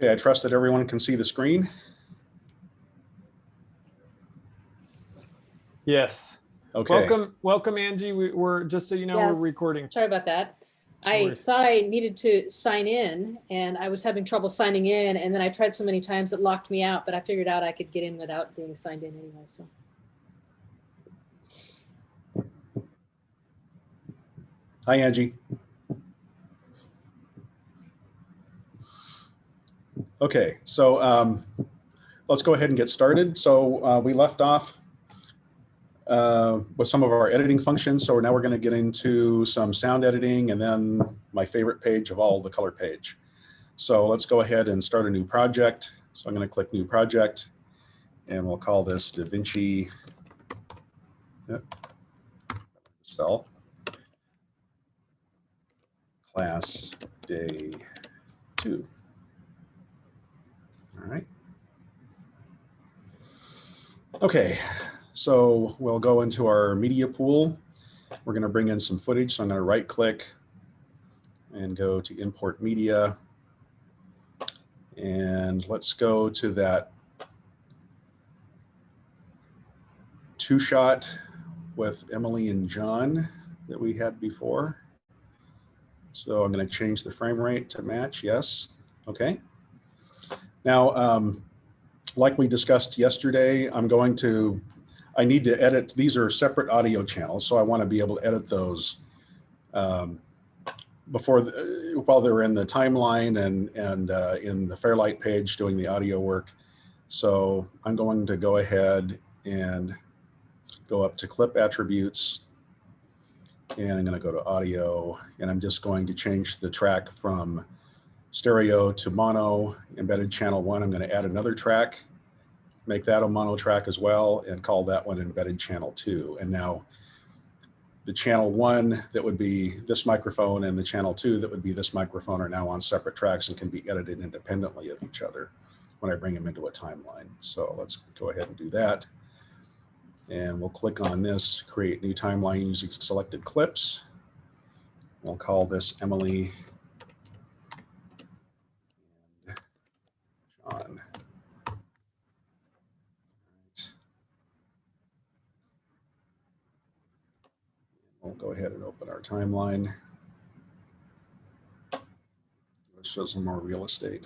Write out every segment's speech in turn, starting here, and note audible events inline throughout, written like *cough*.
Okay, I trust that everyone can see the screen. Yes. Okay. Welcome, welcome, Angie. We, we're just so you know, we're recording. Sorry about that. I thought I needed to sign in and I was having trouble signing in and then I tried so many times it locked me out, but I figured out I could get in without being signed in anyway, so. Hi, Angie. Okay, so um, let's go ahead and get started. So uh, we left off uh, with some of our editing functions. So now we're going to get into some sound editing and then my favorite page of all, the color page. So let's go ahead and start a new project. So I'm going to click new project and we'll call this DaVinci yep. spell class day two. All right. Okay, so we'll go into our media pool. We're going to bring in some footage. So I'm going to right click and go to import media. And let's go to that two shot with Emily and John that we had before. So I'm going to change the frame rate to match. Yes. Okay. Now, um, like we discussed yesterday, I'm going to, I need to edit, these are separate audio channels, so I want to be able to edit those um, before, the, while they're in the timeline and, and uh, in the Fairlight page doing the audio work. So I'm going to go ahead and go up to clip attributes and I'm going to go to audio and I'm just going to change the track from stereo to mono embedded channel one. I'm going to add another track, make that a mono track as well and call that one embedded channel two. And now the channel one that would be this microphone and the channel two that would be this microphone are now on separate tracks and can be edited independently of each other when I bring them into a timeline. So let's go ahead and do that. And we'll click on this, create new timeline using selected clips. We'll call this Emily John. We'll go ahead and open our timeline. Let's show some more real estate.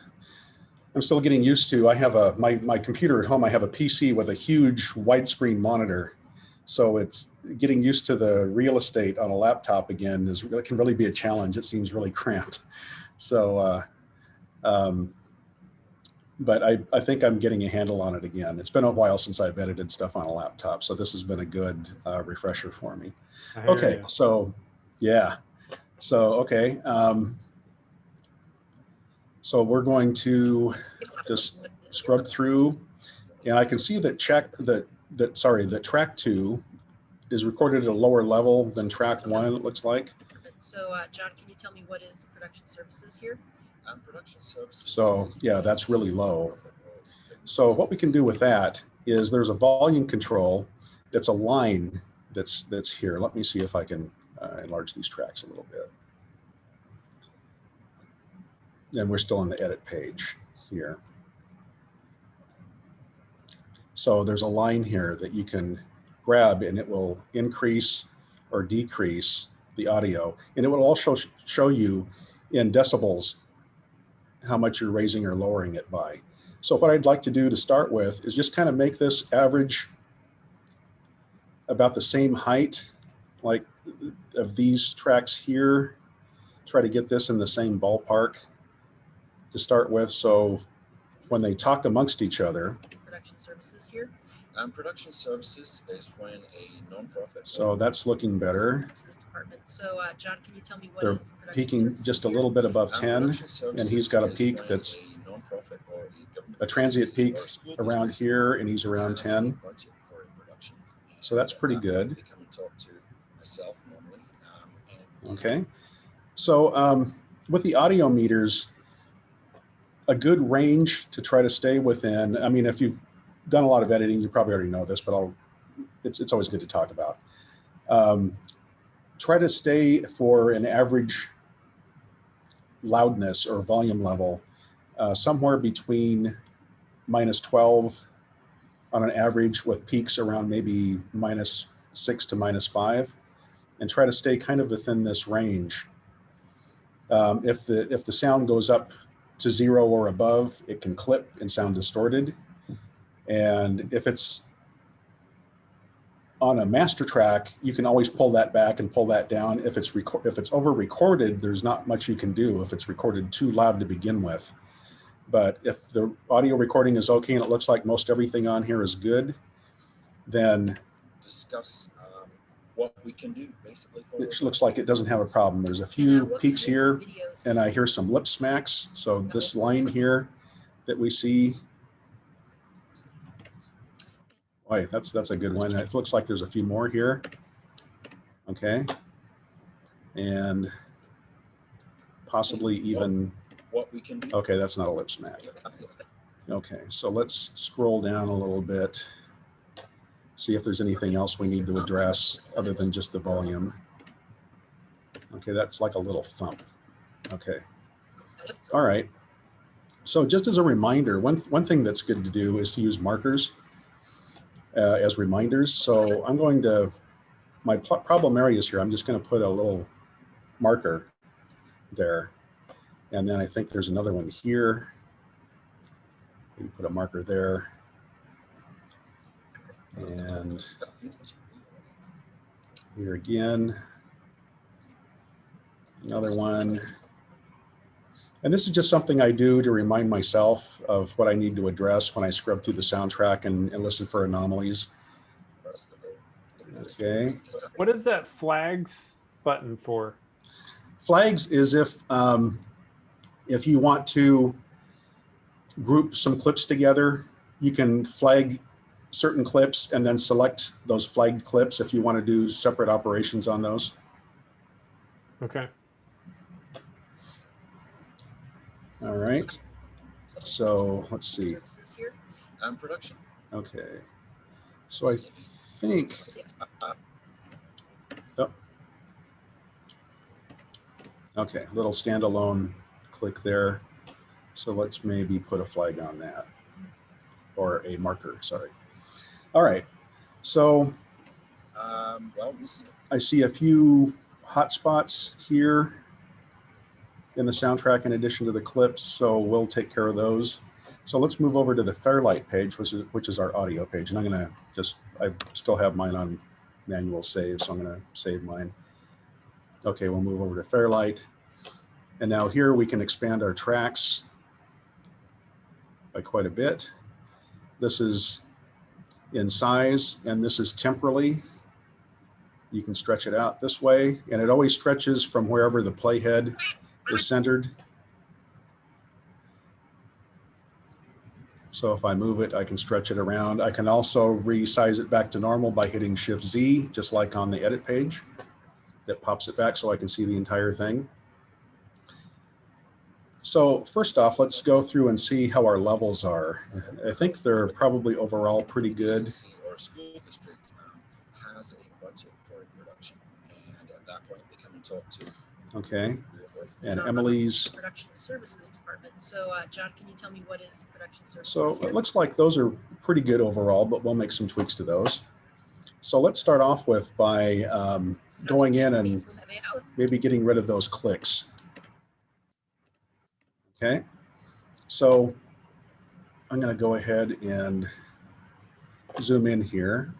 I'm still getting used to, I have a, my, my computer at home, I have a PC with a huge widescreen monitor. So it's getting used to the real estate on a laptop again is it can really be a challenge. It seems really *laughs* cramped. So, uh, um, but I, I think I'm getting a handle on it again. It's been a while since I've edited stuff on a laptop. So this has been a good uh, refresher for me. Okay, you. so, yeah. So, okay. Um, so we're going to just scrub through and I can see that check that, that, sorry, that track two is recorded at a lower level than track one, it looks like. So, uh, John, can you tell me what is production services here? Um, production services. So, yeah, that's really low. So what we can do with that is there's a volume control that's a line that's, that's here. Let me see if I can uh, enlarge these tracks a little bit. And we're still on the edit page here. So there's a line here that you can grab and it will increase or decrease the audio. And it will also show you in decibels how much you're raising or lowering it by. So what I'd like to do to start with is just kind of make this average about the same height, like of these tracks here. Try to get this in the same ballpark to start with. So when they talk amongst each other, Production services here? Um, production services is when a nonprofit. so that's looking better. Department. So, uh, John, can you tell me what They're is production Peaking just a little bit above Um, 10. and he's got a peak that's a nonprofit or a a transient peak around here and he's around 10. budget for production. So that's pretty um, good. They come and talk to myself normally. um, and- Okay. So um, with the audio meters, a good range to try to stay within, I mean, if you've done a lot of editing, you probably already know this, but I'll, it's, it's always good to talk about. Um, try to stay for an average loudness or volume level uh, somewhere between minus 12 on an average with peaks around maybe minus six to minus five and try to stay kind of within this range. Um, if the if the sound goes up to zero or above, it can clip and sound distorted. And if it's on a master track, you can always pull that back and pull that down. If it's if it's over recorded, there's not much you can do if it's recorded too loud to begin with. But if the audio recording is okay and it looks like most everything on here is good, then Discuss um, what we can do basically. for it looks like it doesn't have a problem. There's a few And, uh, peaks here and I hear some lip smacks. So this line here that we see, boy, that's, that's a good one. It looks like there's a few more here. Okay. And possibly even, What we can do. okay, that's not a lip smack. Okay, so let's scroll down a little bit. See if there's anything else we need to address other than just the volume. Okay, that's like a little thump. Okay, all right. So just as a reminder, one, one thing that's good to do is to use markers uh, as reminders. So I'm going to, my problem areas here, I'm just going to put a little marker there. And then I think there's another one here. Maybe put a marker there. And here again. Another one. And this is just something I do to remind myself of what I need to address when I scrub through the soundtrack and, and listen for anomalies. Okay. What is that flags button for? Flags is if um, if you want to group some clips together, you can flag certain clips and then select those flagged clips if you want to do separate operations on those. Okay. All right. So let's see. Services here. Um, production. Okay. So I think, Uh, okay, little standalone click there. So let's maybe put a flag on that or a marker, sorry. All right. So Um, well, we'll see. I see a few hotspots here in the soundtrack in addition to the clips, so we'll take care of those. So let's move over to the Fairlight page, which is, which is our audio page. And I'm gonna just, I still have mine on manual save, so I'm gonna save mine. Okay, we'll move over to Fairlight. And now here we can expand our tracks by quite a bit. This is in size and this is temporally. You can stretch it out this way and it always stretches from wherever the playhead is centered. So if I move it, I can stretch it around. I can also resize it back to normal by hitting Shift Z, just like on the edit page. That pops it back so I can see the entire thing. So first off, let's go through and see how our levels are. I think they're probably overall pretty good. School district um, has a budget for production, and at that point, come and talk to. Okay, and Emily's Production Services Department. So, uh, John, can you tell me what is Production Services? So here? it looks like those are pretty good overall, but we'll make some tweaks to those. So let's start off with by um, going in and from the out- maybe getting rid of those clicks. Okay, so I'm going to go ahead and zoom in here.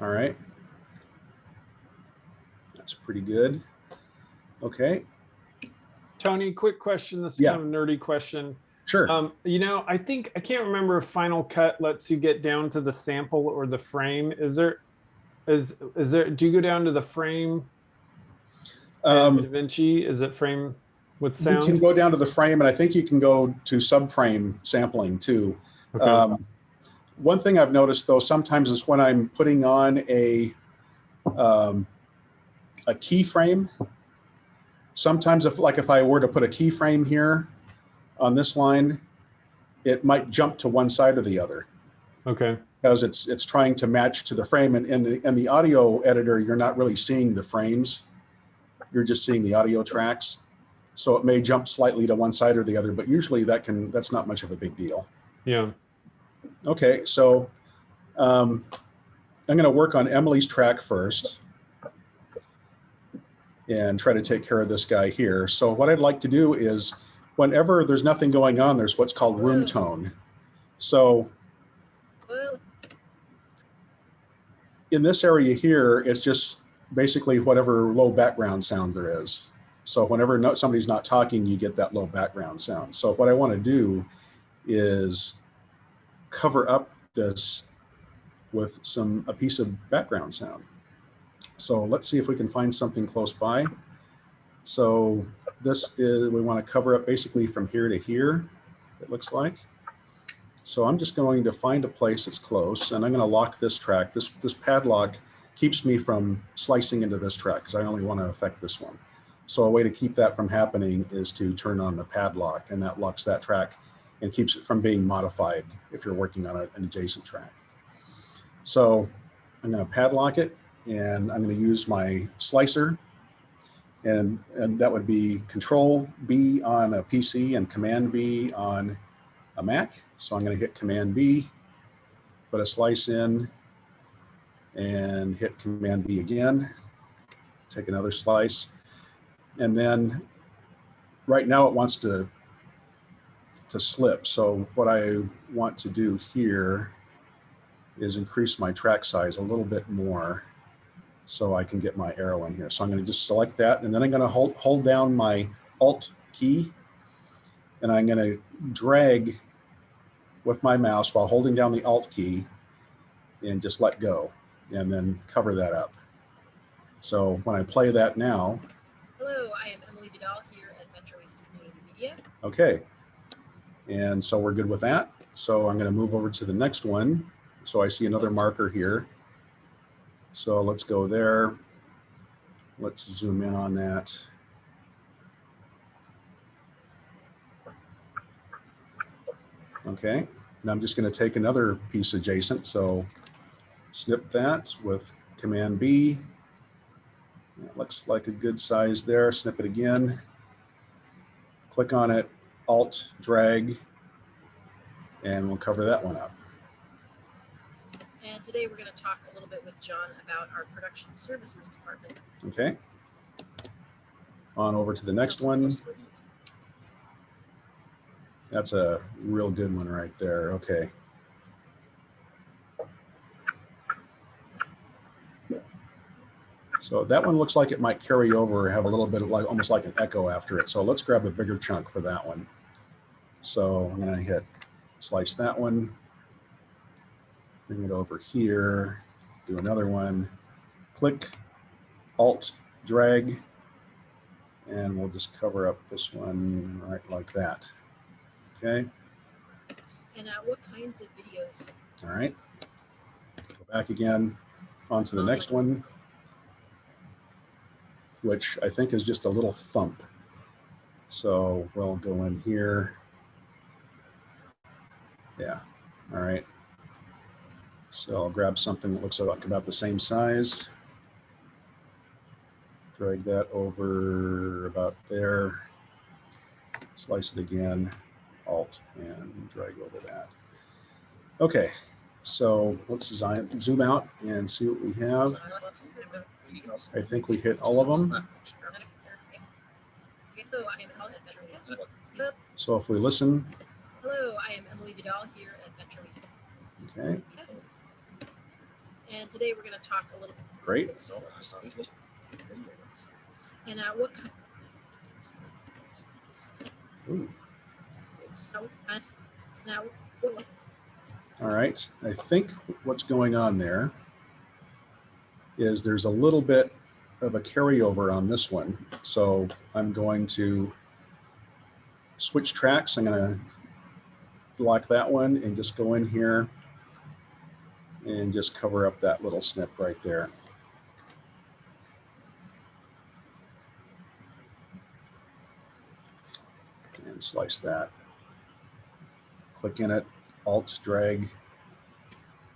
All right. That's pretty good. Okay, Tony, quick question. This is Yeah. kind of a nerdy question. sure. Um, you know, I think I can't remember if Final Cut lets you get down to the sample or the frame. Is there, is is there? Do you go down to the frame? in Um, DaVinci is it frame with sound? You can go down to the frame, and I think you can go to subframe sampling too. Okay. Um, one thing I've noticed though, sometimes is when I'm putting on a um, a keyframe. Sometimes if like if I were to put a keyframe here on this line, it might jump to one side or the other okay. because it's it's trying to match to the frame. And in the in the audio editor, you're not really seeing the frames. you're just seeing the audio tracks. So it may jump slightly to one side or the other, but usually that can, that's not much of a big deal. Yeah. Okay, so um, I'm going to work on Emily's track first and try to take care of this guy here. So what I'd like to do is whenever there's nothing going on, there's what's called room tone. So in this area here, it's just basically whatever low background sound there is. So whenever no, somebody's not talking, you get that low background sound. So what I want to do is cover up this with some a piece of background sound. So let's see if we can find something close by. So this is, we want to cover up basically from here to here, it looks like. So I'm just going to find a place that's close and I'm going to lock this track. This, this padlock keeps me from slicing into this track because I only want to affect this one. So a way to keep that from happening is to turn on the padlock and that locks that track and keeps it from being modified if you're working on an adjacent track. So I'm going to padlock it and I'm going to use my slicer and, and that would be control B on a PC and command B on a Mac. So I'm going to hit command B, put a slice in and hit command B again, take another slice. And then right now it wants to, to slip. So what I want to do here is increase my track size a little bit more so I can get my arrow in here. So I'm going to just select that and then I'm going to hold, hold down my alt key and I'm going to drag with my mouse while holding down the alt key and just let go and then cover that up. So when I play that now, hello, I am Emily Vidal here at Metro East Community Media. okay. And so we're good with that. So I'm going to move over to the next one. So I see another marker here. So let's go there. Let's zoom in on that. Okay, and I'm just going to take another piece adjacent. So snip that with Command B. It looks like a good size there. Snip it again. Click on it, Alt, drag, and we'll cover that one up. And today we're going to talk a little bit with John about our production services department. Okay. On over to the next one. just like it. That's a real good one right there. Okay. So that one looks like it might carry over have a little bit of like, almost like an echo after it. So let's grab a bigger chunk for that one. So I'm gonna hit slice that one. Bring it over here, do another one, click, alt, drag, and we'll just cover up this one right like that. Okay, And uh, what kinds of videos? all right. Go back again onto the next one, which I think is just a little thump. So we'll go in here. Yeah, all right. So I'll grab something that looks like about the same size. Drag that over about there. Slice it again, alt, and drag over that. Okay, so let's zoom zoom out and see what we have. You can also- I think we hit all of them. Hello, I am Emily at Metro Media. So if we listen, Hello, I am Emily Vidal here at Metro East okay. And today we're going to talk a little bit. great. So I saw these little videos. and uh, what ki- Ooh, now what- All right, I think what's going on there is there's a little bit of a carryover on this one. So I'm going to switch tracks. I'm gonna block that one and just go in here and just cover up that little snip right there. And slice that. Click in it, Alt drag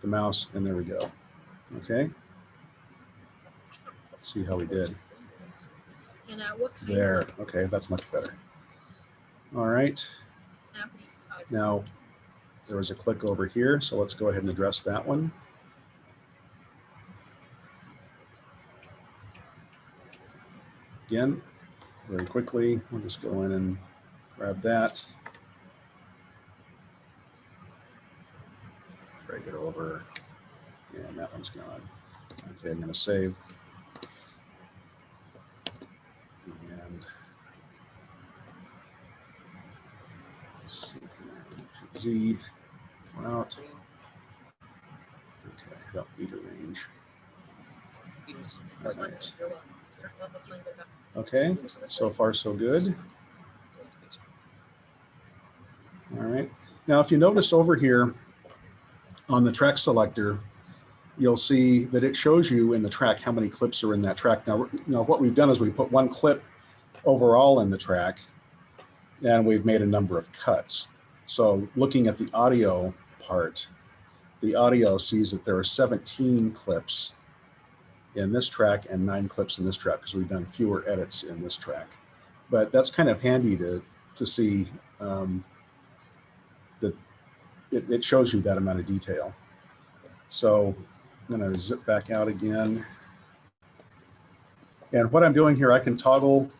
the mouse, and there we go. Okay, see how we did. And what There, okay, that's much better. All right, now there was a click over here, so let's go ahead and address that one. Again, very quickly, we'll just go in and grab that. Drag it over, and that one's gone. Okay, I'm gonna save. And Z, out. Okay, I don't need a range. All right. Okay, so far so good. All right. Now, if you notice over here on the track selector, you'll see that it shows you in the track how many clips are in that track. Now, now what we've done is we put one clip overall in the track and we've made a number of cuts. So looking at the audio part, the audio sees that there are 17 clips in this track and nine clips in this track because we've done fewer edits in this track. But that's kind of handy to, to see um, that it, it shows you that amount of detail. So I'm going to zip back out again. And what I'm doing here, I can toggle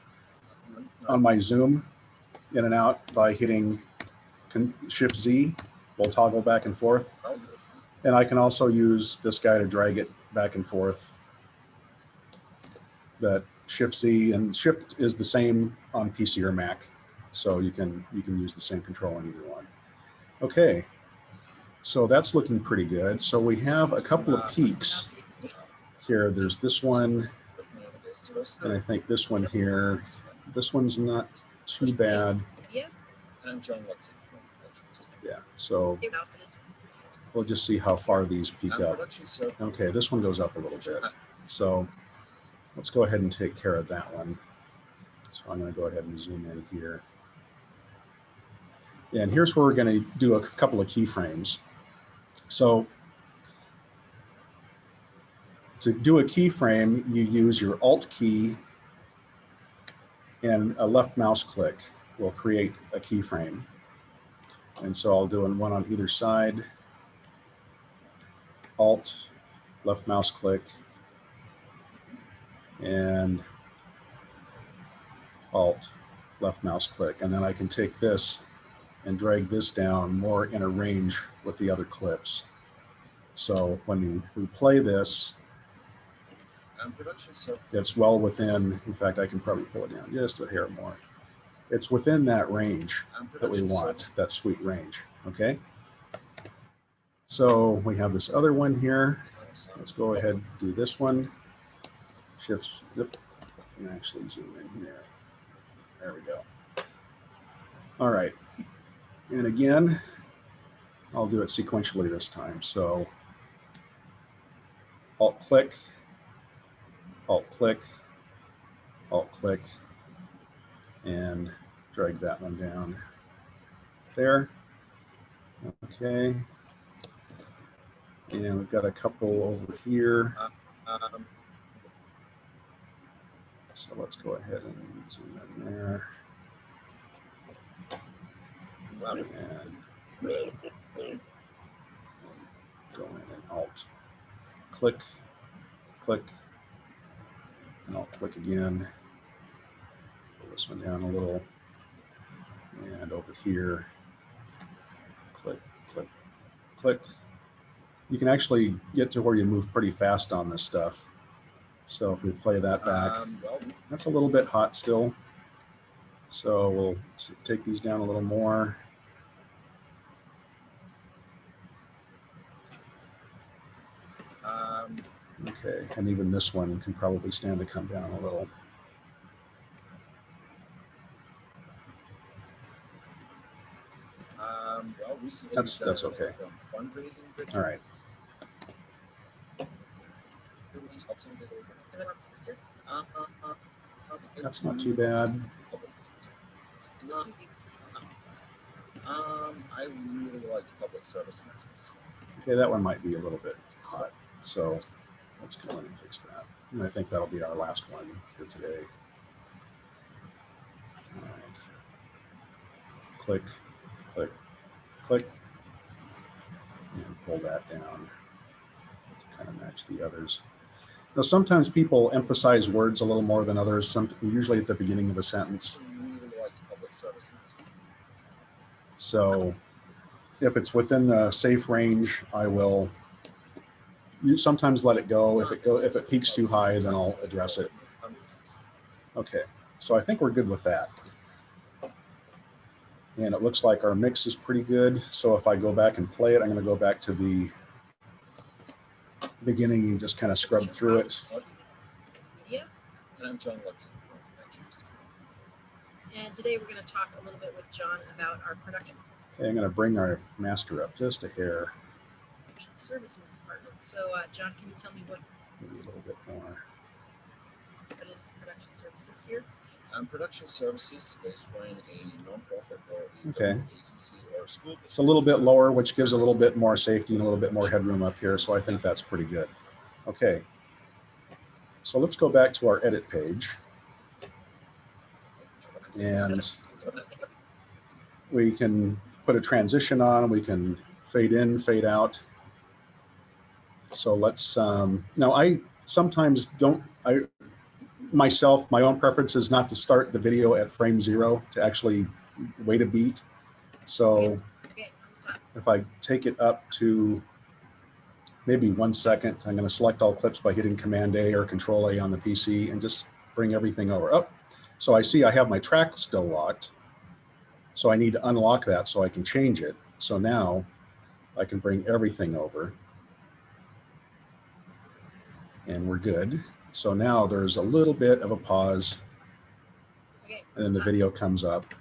on my zoom in and out by hitting Shift Z. We'll toggle back and forth. And I can also use this guy to drag it back and forth. That Shift Z and Shift is the same on PC or Mac. So you can you can use the same control on either one. Okay. So that's looking pretty good. So we have a couple of peaks here. There's this one, and I think this one here. This one's not too bad. Yeah, I'm John Watson from Edgewater. Yeah. So your mouse is. is- we'll just see how far these peak I'm up. Okay, this one goes up a little bit. So let's go ahead and take care of that one. So I'm going to go ahead and zoom in here. And here's where we're going to do a couple of keyframes. So to do a keyframe, you use your Alt key and a left mouse click will create a keyframe. And so I'll do one on either side. Alt, left mouse click, and Alt, left mouse click. And then I can take this and drag this down more in a range with the other clips. So when we play this, I'm production so it's well within, in fact, I can probably pull it down just a hair more. It's within that range that we want, that sweet range, okay? So we have this other one here. Let's go ahead and do this one. Shift, yep, and actually zoom in here. There we go. All right. And again, I'll do it sequentially this time. So alt click, alt click, alt click, and drag that one down there. Okay. And we've got a couple over here. Um, So let's go ahead and zoom in there. And go in and alt click, click, and I'll click again. Pull this one down a little. And over here, click, click, click. You can actually get to where you move pretty fast on this stuff. So if we play that back. um, well, That's a little bit hot still. So we'll take these down a little more. um, Okay, and even this one can probably stand to come down a little. recently. That's- we've that's okay. Fundraising. All right. That's not too bad. Um, I really like public service announcements. Okay, that one might be a little bit hot, so let's go in and fix that. And I think that'll be our last one for today. All right. Click, click, click. And pull that down to kind of match the others. Now, sometimes people emphasize words a little more than others, some, usually at the beginning of a sentence. Really like public services. So if it's within the safe range, I will you sometimes let it go. If it go, if it peaks too high, then I'll address it. That makes sense. Okay, so I think we're good with that. And it looks like our mix is pretty good. So if I go back and play it, I'm gonna go back to the beginning and just kind of scrub through it. Media. And I'm John Lupton from And today we're going to talk a little bit with John about our production Okay, I'm gonna bring our master up just a hair, services department. So, uh, John, can you tell me what, maybe a little bit more. what is production services here? Um, production services is when a nonprofit or a Okay. agency or school It's a little bit lower, which gives a little bit more safety and a little bit more headroom up here. So I think that's pretty good. Okay. So let's go back to our edit page. And we can put a transition on, we can fade in, fade out. So let's, um, now I sometimes don't, I, myself, my own preference is not to start the video at frame zero, to actually wait a beat. So if I take it up to maybe one second, I'm going to select all clips by hitting Command A or Control A on the PC and just bring everything over. Up. So I see I have my track still locked. So I need to unlock that so I can change it. So now I can bring everything over. And we're good. So now there's a little bit of a pause and then the video comes up.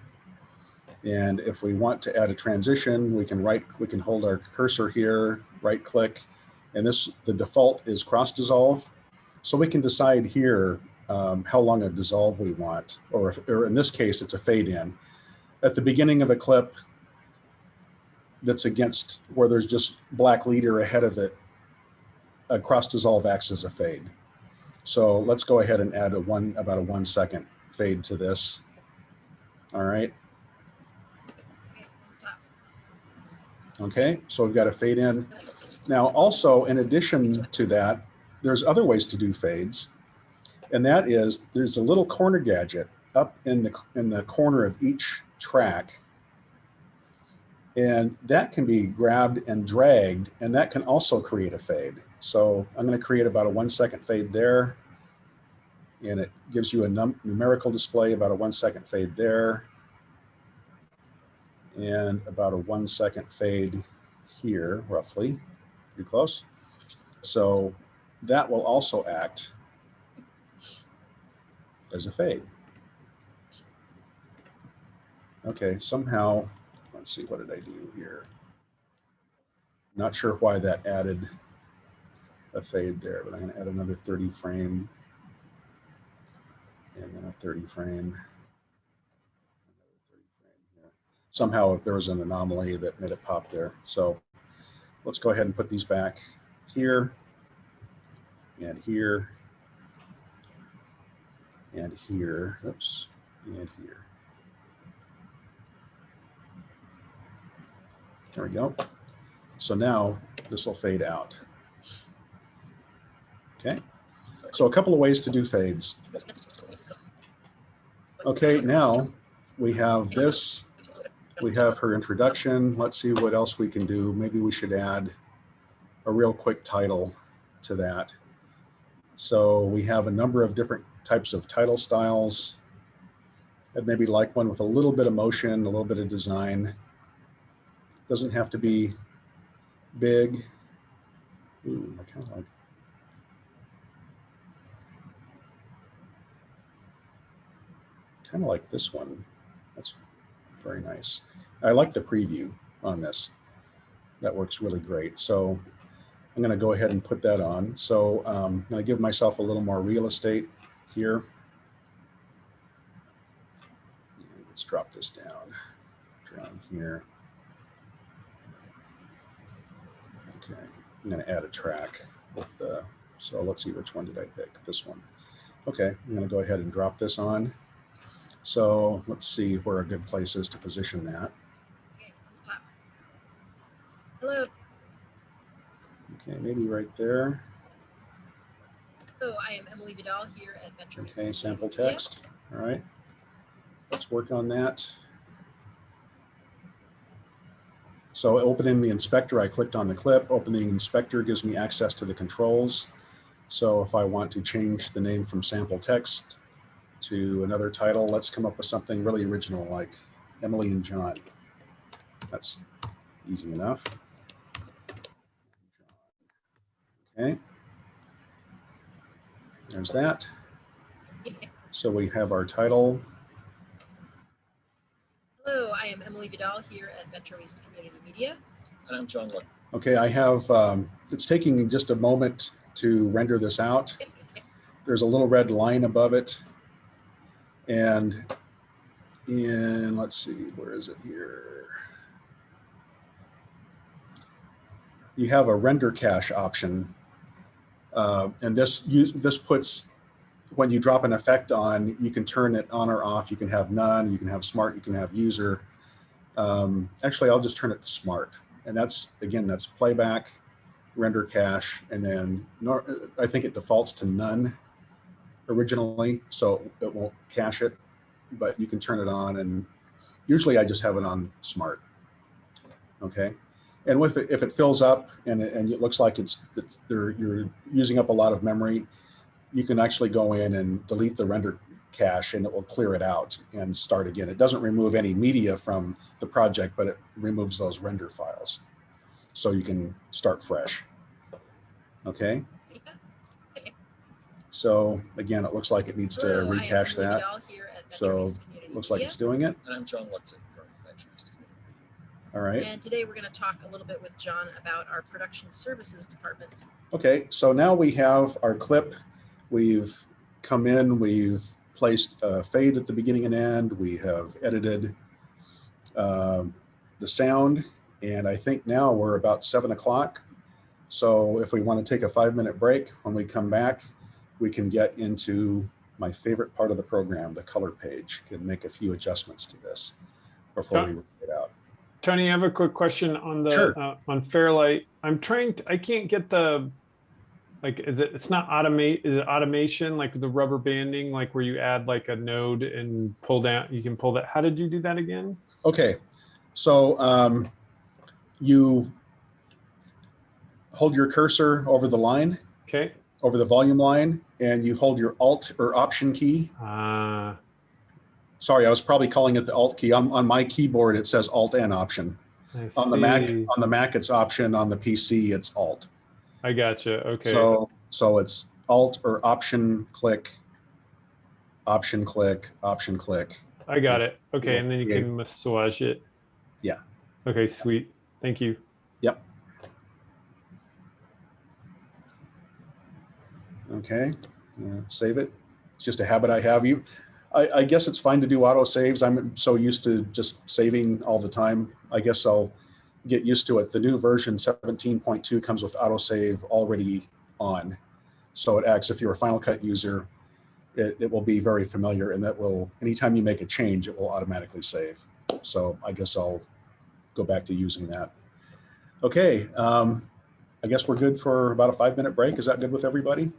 And if we want to add a transition, we can right, we can hold our cursor here, right click, and this, the default is cross dissolve. So we can decide here um, how long a dissolve we want, or, if, or in this case, it's a fade in. At the beginning of a clip that's against where there's just black leader ahead of it, a cross dissolve acts as a fade. So let's go ahead and add a one, about a one second fade to this. All right. Okay, so we've got a fade in. Now, also, in addition to that, there's other ways to do fades. And that is, there's a little corner gadget up in the, in the corner of each track. And that can be grabbed and dragged, and that can also create a fade. So I'm gonna create about a one second fade there. And it gives you a num numerical display, about a one second fade there. And about a one second fade here, roughly, pretty close. So that will also act as a fade. Okay, somehow, let's see, what did I do here? Not sure why that added a fade there, but I'm gonna add another 30 frame and then a 30 frame. Somehow there was an anomaly that made it pop there. So let's go ahead and put these back here and here and here, oops, and here. There we go. So now this will fade out. Okay, so a couple of ways to do fades. Okay, now we have this, we have her introduction. Let's see what else we can do. Maybe we should add a real quick title to that. So we have a number of different types of title styles. I'd maybe like one with a little bit of motion, a little bit of design. Doesn't have to be big. Ooh, I kind of like. Kind of like this one. That's very nice. I like the preview on this. That works really great. So I'm going to go ahead and put that on. So um, I'm going to give myself a little more real estate here. Let's drop this down, down here. Okay, I'm going to add a track with the, so let's see which one did I pick, this one. Okay, I'm going to go ahead and drop this on. So let's see where a good place is to position that. Okay, from the top. Hello, Okay, maybe right there. hello, I am Emily Vidal here at Metro Okay, sample text. All right. Let's work on that. So opening the inspector, I clicked on the clip. Opening inspector gives me access to the controls. So if I want to change the name from sample text to another title, let's come up with something really original like Emily and John. That's easy enough. Okay. There's that. So we have our title. Hello, I am Emily Vidal here at Metro East Community Media. And I'm John Luck. Okay, I have, um, it's taking just a moment to render this out. There's a little red line above it. And in, let's see, where is it here? You have a render cache option. Uh, and this, use, this puts, when you drop an effect on, you can turn it on or off. You can have none, you can have smart, you can have user. Um, actually, I'll just turn it to smart. And that's, again, that's playback, render cache, and then I think it defaults to none originally, so it won't cache it, but you can turn it on and usually I just have it on smart. Okay. And with it, if it fills up and it, and it looks like it's, it's there, you're using up a lot of memory, you can actually go in and delete the render cache and it will clear it out and start again. It doesn't remove any media from the project, but it removes those render files. So you can start fresh. Okay. So again, it looks like it needs to Hello, I recache that. Vidal here at Metro So East looks like Media. it's doing it. And I'm John Lutzen from Metro East Community Media. All right. And today we're going to talk a little bit with John about our production services department. Okay, so now we have our clip. We've come in, we've placed a fade at the beginning and end. We have edited um, the sound, and I think now we're about seven o'clock. So if we want to take a five minute break, when we come back, we can get into my favorite part of the program, the color page, can make a few adjustments to this before we work it out. Tony, I have a quick question on the Sure. uh, on Fairlight. I'm trying to. I can't get the like. Is it? It's not automate. Is it automation like the rubber banding, like where you add like a node and pull down? You can pull that. How did you do that again? Okay, so um, you hold your cursor over the line, Okay. over the volume line, and you hold your Alt or Option key. Uh, Sorry, I was probably calling it the Alt key. On, on my keyboard, it says Alt and Option. I On the Mac, on the Mac, it's Option. On the PC, it's Alt. I gotcha. Okay. So, so it's Alt or Option click, Option click, Option click. I got it. Okay, Yeah, and then you can massage it. Yeah. Okay, sweet. Thank you. Yep. Okay, uh, save it. It's just a habit I have. You, I, I guess it's fine to do auto saves. I'm so used to just saving all the time. I guess I'll get used to it. The new version 17.2 comes with autosave already on. So it acts if you're a Final Cut user, it, it will be very familiar and that will, anytime you make a change, it will automatically save. So I guess I'll go back to using that. Okay, um, I guess we're good for about a five minute break. Is that good with everybody?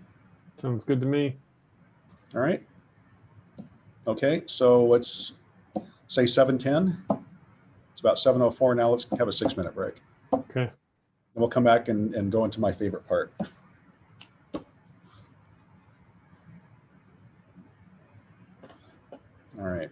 Sounds good to me. All right. Okay, so let's say 7:10. It's about 7:04 now. Let's have a six minute break. Okay. And we'll come back and, and go into my favorite part. All right.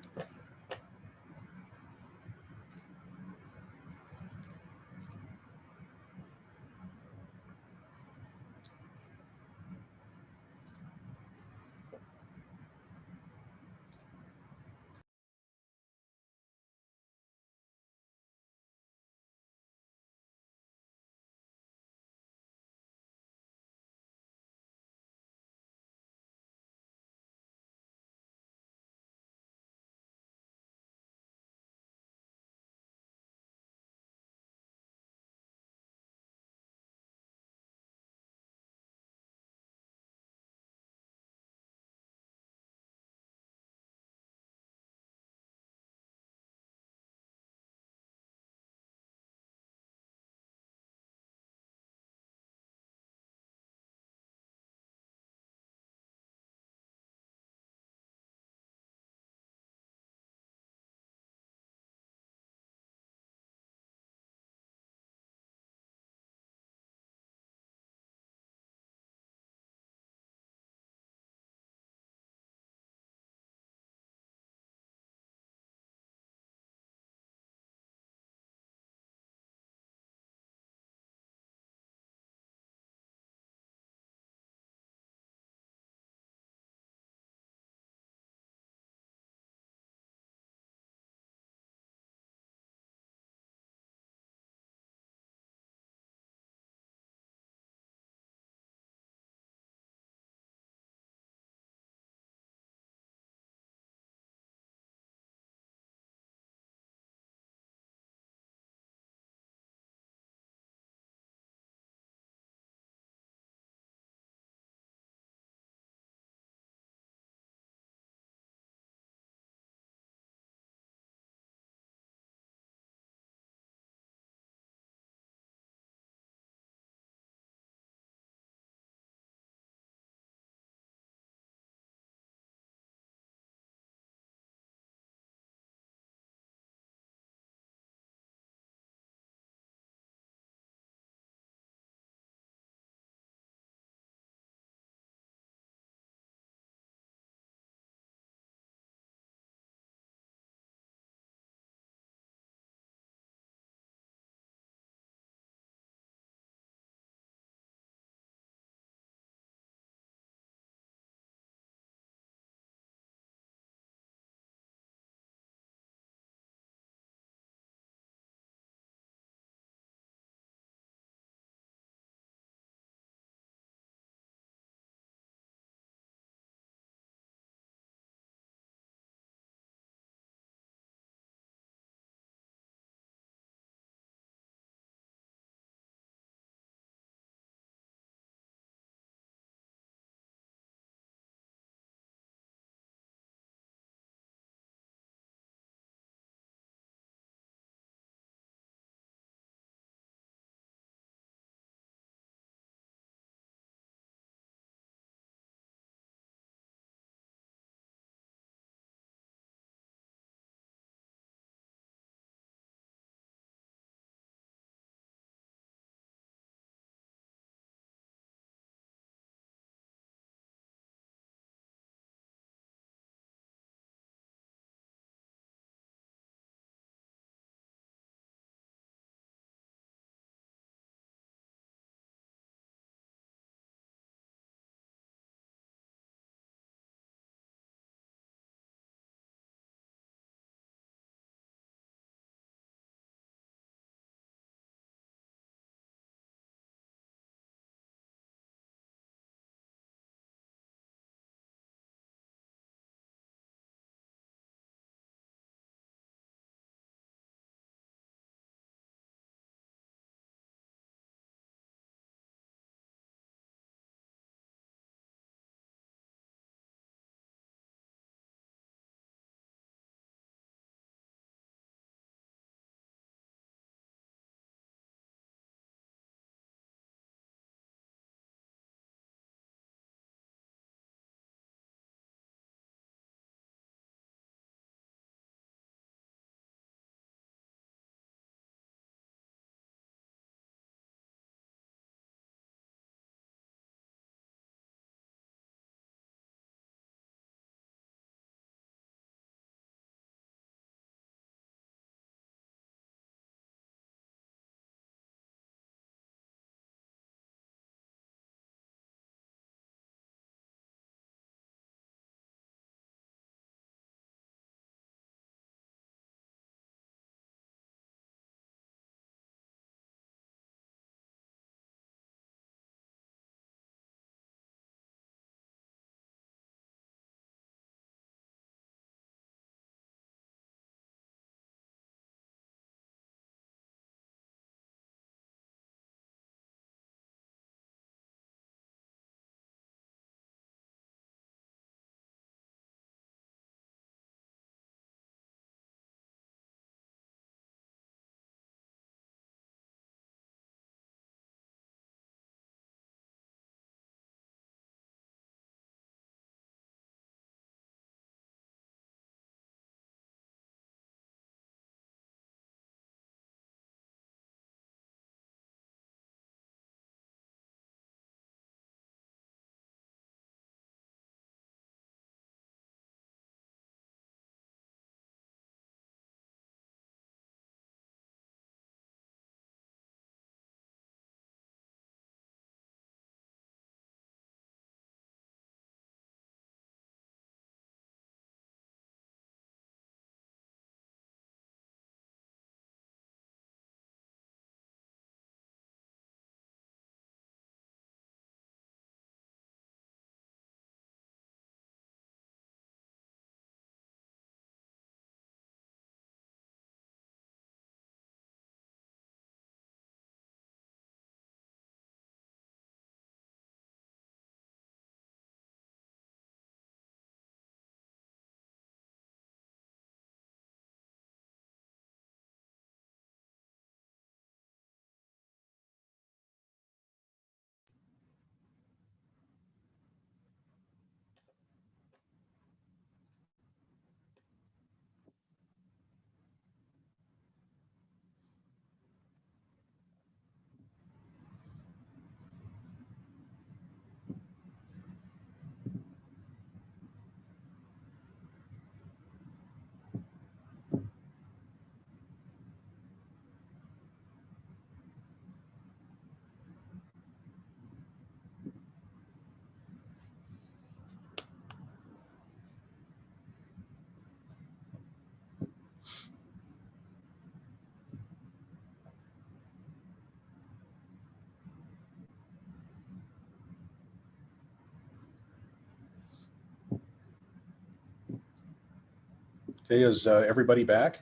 Okay, is uh, everybody back?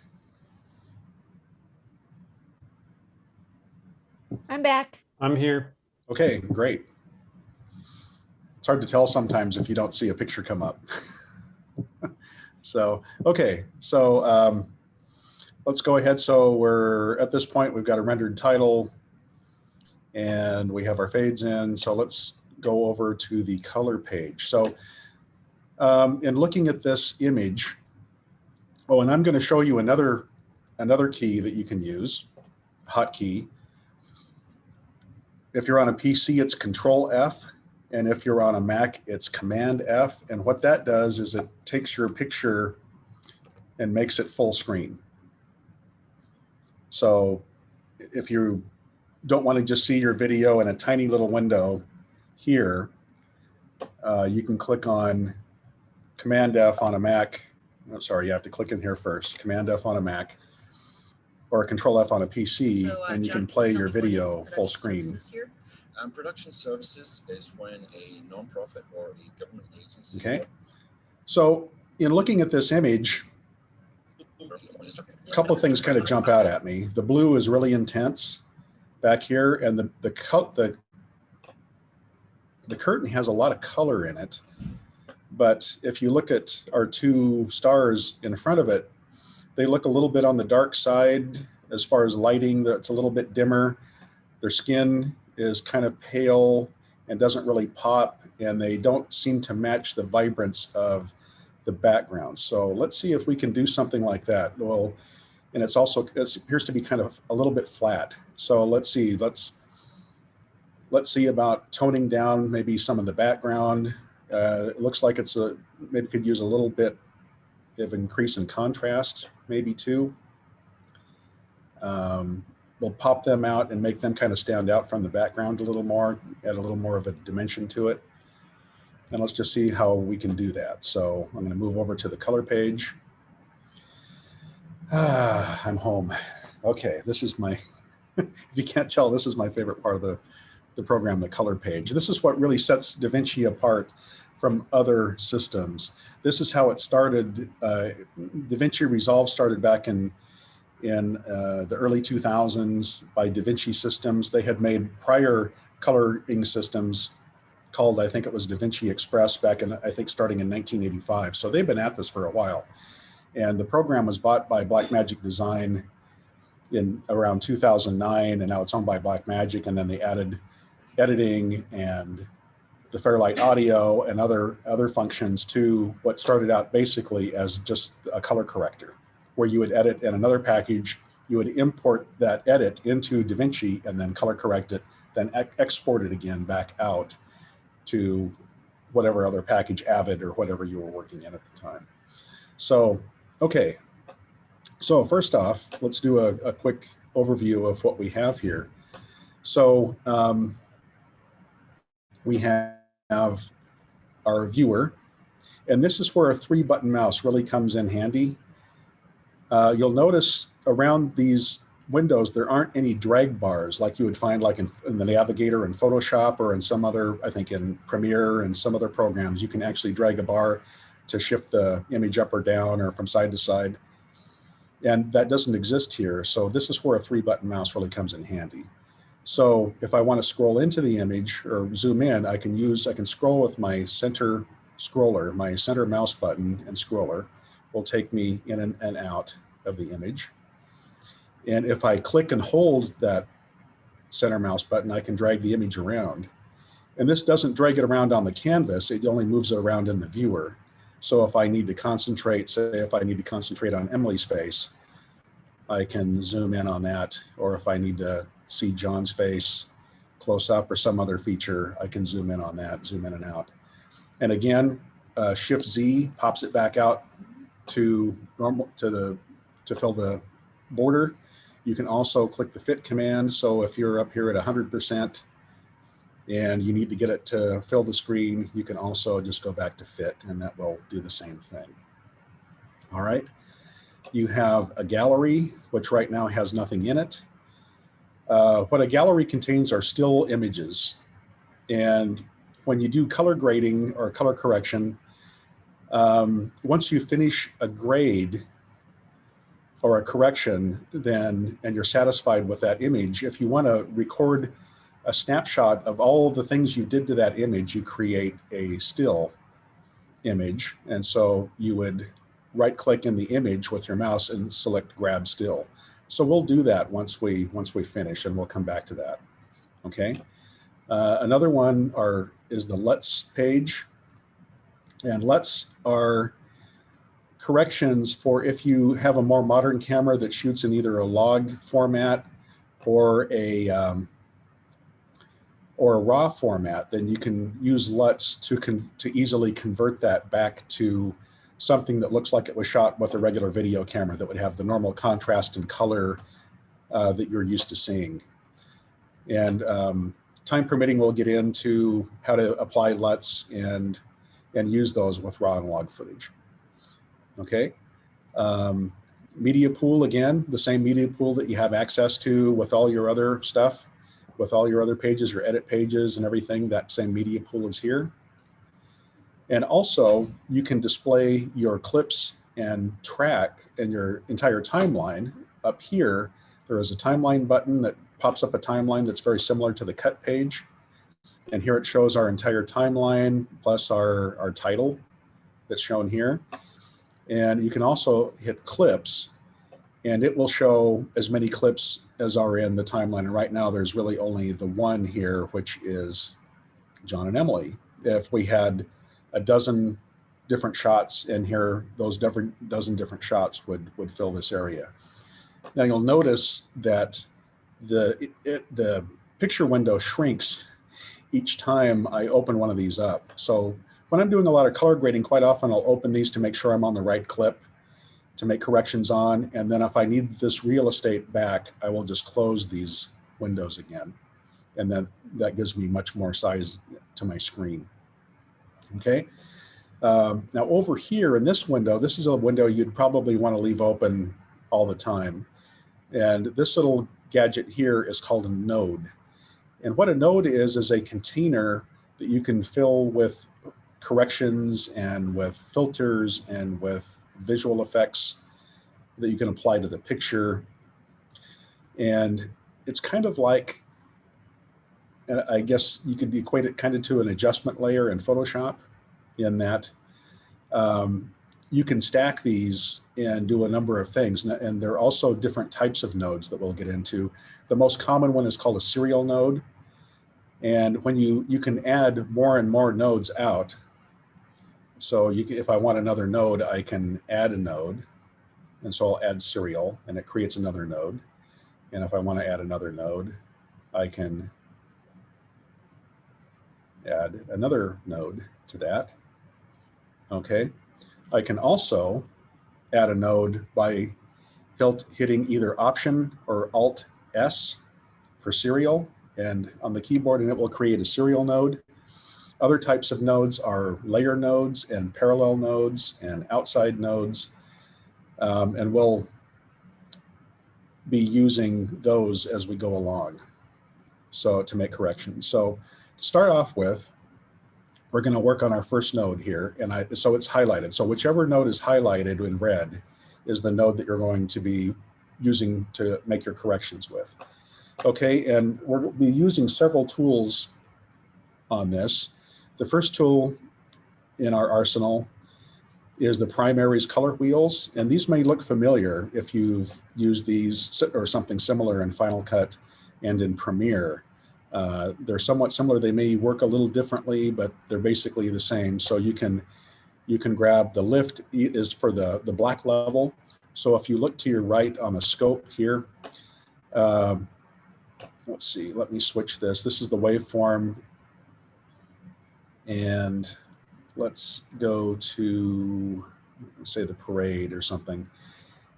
I'm back. I'm here. Okay, great. It's hard to tell sometimes if you don't see a picture come up. *laughs* so, okay, so um, let's go ahead. So we're at this point, we've got a rendered title and we have our fades in. So let's go over to the color page. So um, in looking at this image, oh, and I'm going to show you another another key that you can use, hotkey. If you're on a PC, it's Control F. And if you're on a Mac, it's Command F. And what that does is it takes your picture and makes it full screen. So if you don't want to just see your video in a tiny little window here, uh, you can click on Command F on a Mac. I'm sorry, you have to click in here first. Command F on a Mac or Control F on a PC, So, uh, and you John, can play your me what is video full screen. services? Um, production services is when a nonprofit or a government agency. Okay. So in looking at this image, a couple of things kind of jump out at me. The blue is really intense back here, and the the cut the the curtain has a lot of color in it. But if you look at our two stars in front of it, they look a little bit on the dark side as far as lighting. That's a little bit dimmer. Their skin is kind of pale and doesn't really pop, and they don't seem to match the vibrance of the background. So let's see if we can do something like that. Well, and it's also, it appears to be kind of a little bit flat. So let's see, let's, let's see about toning down maybe some of the background. Uh, it looks like it's a, maybe could use a little bit of increase in contrast, maybe too. Um, we'll pop them out and make them kind of stand out from the background a little more, add a little more of a dimension to it. And let's just see how we can do that. So I'm going to move over to the color page. Ah, *sighs* I'm home. Okay, this is my, *laughs* if you can't tell, this is my favorite part of the, the program, the color page. This is what really sets DaVinci apart from other systems. This is how it started. Uh, DaVinci Resolve started back in in uh, the early 2000s by DaVinci Systems. They had made prior coloring systems called, I think it was DaVinci Express back in, I think starting in 1985. So they've been at this for a while. And the program was bought by Blackmagic Design in around 2009, and now it's owned by Blackmagic. And then they added editing and the Fairlight audio and other, other functions to what started out basically as just a color corrector where you would edit in another package, you would import that edit into DaVinci and then color correct it, then ex export it again back out to whatever other package, Avid or whatever you were working in at the time. So, okay. So first off, let's do a, a quick overview of what we have here. So um, we have our viewer, and this is where a three button mouse really comes in handy uh, you'll notice around these windows, there aren't any drag bars like you would find like in, in, the Navigator in Photoshop or in some other, I think in Premiere and some other programs, you can actually drag a bar to shift the image up or down or from side to side. And that doesn't exist here. So this is where a three button mouse really comes in handy. So if I want to scroll into the image or zoom in, I can use, I can scroll with my center scroller, my center mouse button and scroller will take me in and, out of the image. And if I click and hold that center mouse button, I can drag the image around. And this doesn't drag it around on the canvas, it only moves it around in the viewer. So if I need to concentrate, say if I need to concentrate on Emily's face, I can zoom in on that. Or if I need to see John's face close up or some other feature, I can zoom in on that, zoom in and out. And again, uh, Shift Z pops it back out to normal to the to fill the border. You can also click the fit command. So if you're up here at 100% and you need to get it to fill the screen, you can also just go back to fit and that will do the same thing. All right. You have a gallery, which right now has nothing in it. Uh, what a gallery contains are still images. And when you do color grading or color correction, um, once you finish a grade, or a correction, then, and you're satisfied with that image, if you want to record a snapshot of all the things you did to that image, you create a still image. And so you would right click in the image with your mouse and select grab still. So we'll do that once we once we finish and we'll come back to that. Okay. Uh, another one are is the LUTs page. And LUTs are corrections for if you have a more modern camera that shoots in either a log format or a um, or a raw format, then you can use LUTs to to easily convert that back to something that looks like it was shot with a regular video camera that would have the normal contrast and color uh, that you're used to seeing. And um, time permitting, we'll get into how to apply LUTs and, and use those with raw and log footage. Okay. Um, media pool, again, the same media pool that you have access to with all your other stuff, with all your other pages, your edit pages and everything, that same media pool is here. And also you can display your clips and track and your entire timeline up here. There is a timeline button that pops up a timeline that's very similar to the cut page. And here it shows our entire timeline plus our, our title that's shown here. And you can also hit clips and it will show as many clips as are in the timeline. And right now there's really only the one here, which is John and Emily. If we had a dozen different shots in here, those different dozen different shots would, would fill this area. Now you'll notice that the, it, it, the picture window shrinks each time I open one of these up. So when I'm doing a lot of color grading, quite often I'll open these to make sure I'm on the right clip to make corrections on. And then if I need this real estate back, I will just close these windows again. And then that gives me much more size to my screen. Okay. Um, now over here in this window, this is a window you'd probably want to leave open all the time. And this little gadget here is called a node. And what a node is, is a container that you can fill with corrections and with filters and with visual effects that you can apply to the picture. And it's kind of like, I guess you could equate it kind of to an adjustment layer in Photoshop in that um, you can stack these and do a number of things. And there are also different types of nodes that we'll get into. The most common one is called a serial node. And when you, you can add more and more nodes out. So you can, if I want another node, I can add a node. And so I'll add serial and it creates another node. And if I want to add another node, I can add another node to that. Okay. I can also add a node by hitting either Option or Alt S for serial and on the keyboard and it will create a serial node. Other types of nodes are layer nodes and parallel nodes and outside nodes. Um, and we'll be using those as we go along. So to make corrections. So to start off with, we're going to work on our first node here. And I, so it's highlighted. So whichever node is highlighted in red is the node that you're going to be using to make your corrections with. Okay, and we'll be using several tools on this. The first tool in our arsenal is the primaries color wheels. And these may look familiar if you've used these or something similar in Final Cut and in Premiere. Uh, they're somewhat similar. They may work a little differently, but they're basically the same. So you can you can grab the lift is for the, the black level. So if you look to your right on the scope here, uh, let's see, let me switch this. This is the waveform. And let's go to, say the parade or something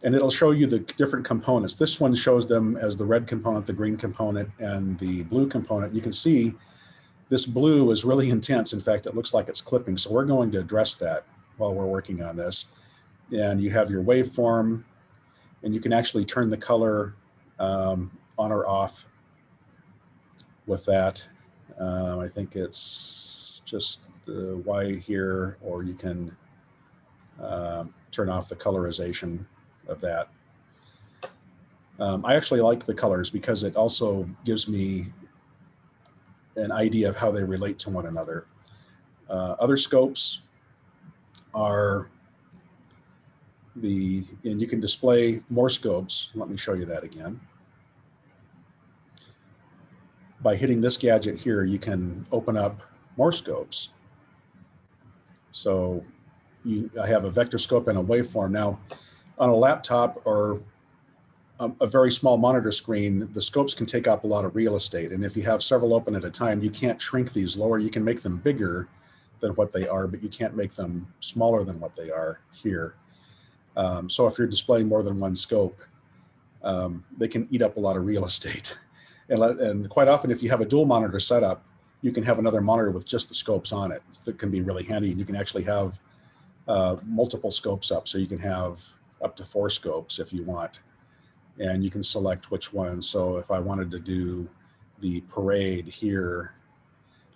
and it'll show you the different components. This one shows them as the red component, the green component, and the blue component. You can see this blue is really *laughs* intense. In fact, it looks like it's clipping. So we're going to address that while we're working on this. And you have your waveform, and you can actually turn the color um, on or off with that. Um, I think it's just the Y here, or you can um, turn off the colorization of that. Um, I actually like the colors because it also gives me an idea of how they relate to one another. Uh, other scopes are the, and you can display more scopes. Let me show you that again. By hitting this gadget here, you can open up more scopes. So you, I have a vector scope and a waveform. Now, on a laptop or a, a very small monitor screen, the scopes can take up a lot of real estate. And if you have several open at a time, you can't shrink these lower. You can make them bigger than what they are, but you can't make them smaller than what they are here. Um, so if you're displaying more than one scope, um, they can eat up a lot of real *laughs* estate. And, and quite often, if you have a dual monitor setup, you can have another monitor with just the scopes on it. That can be really handy. And you can actually have uh, multiple scopes up. So you can have up to four scopes if you want. And you can select which one. So if I wanted to do the parade here,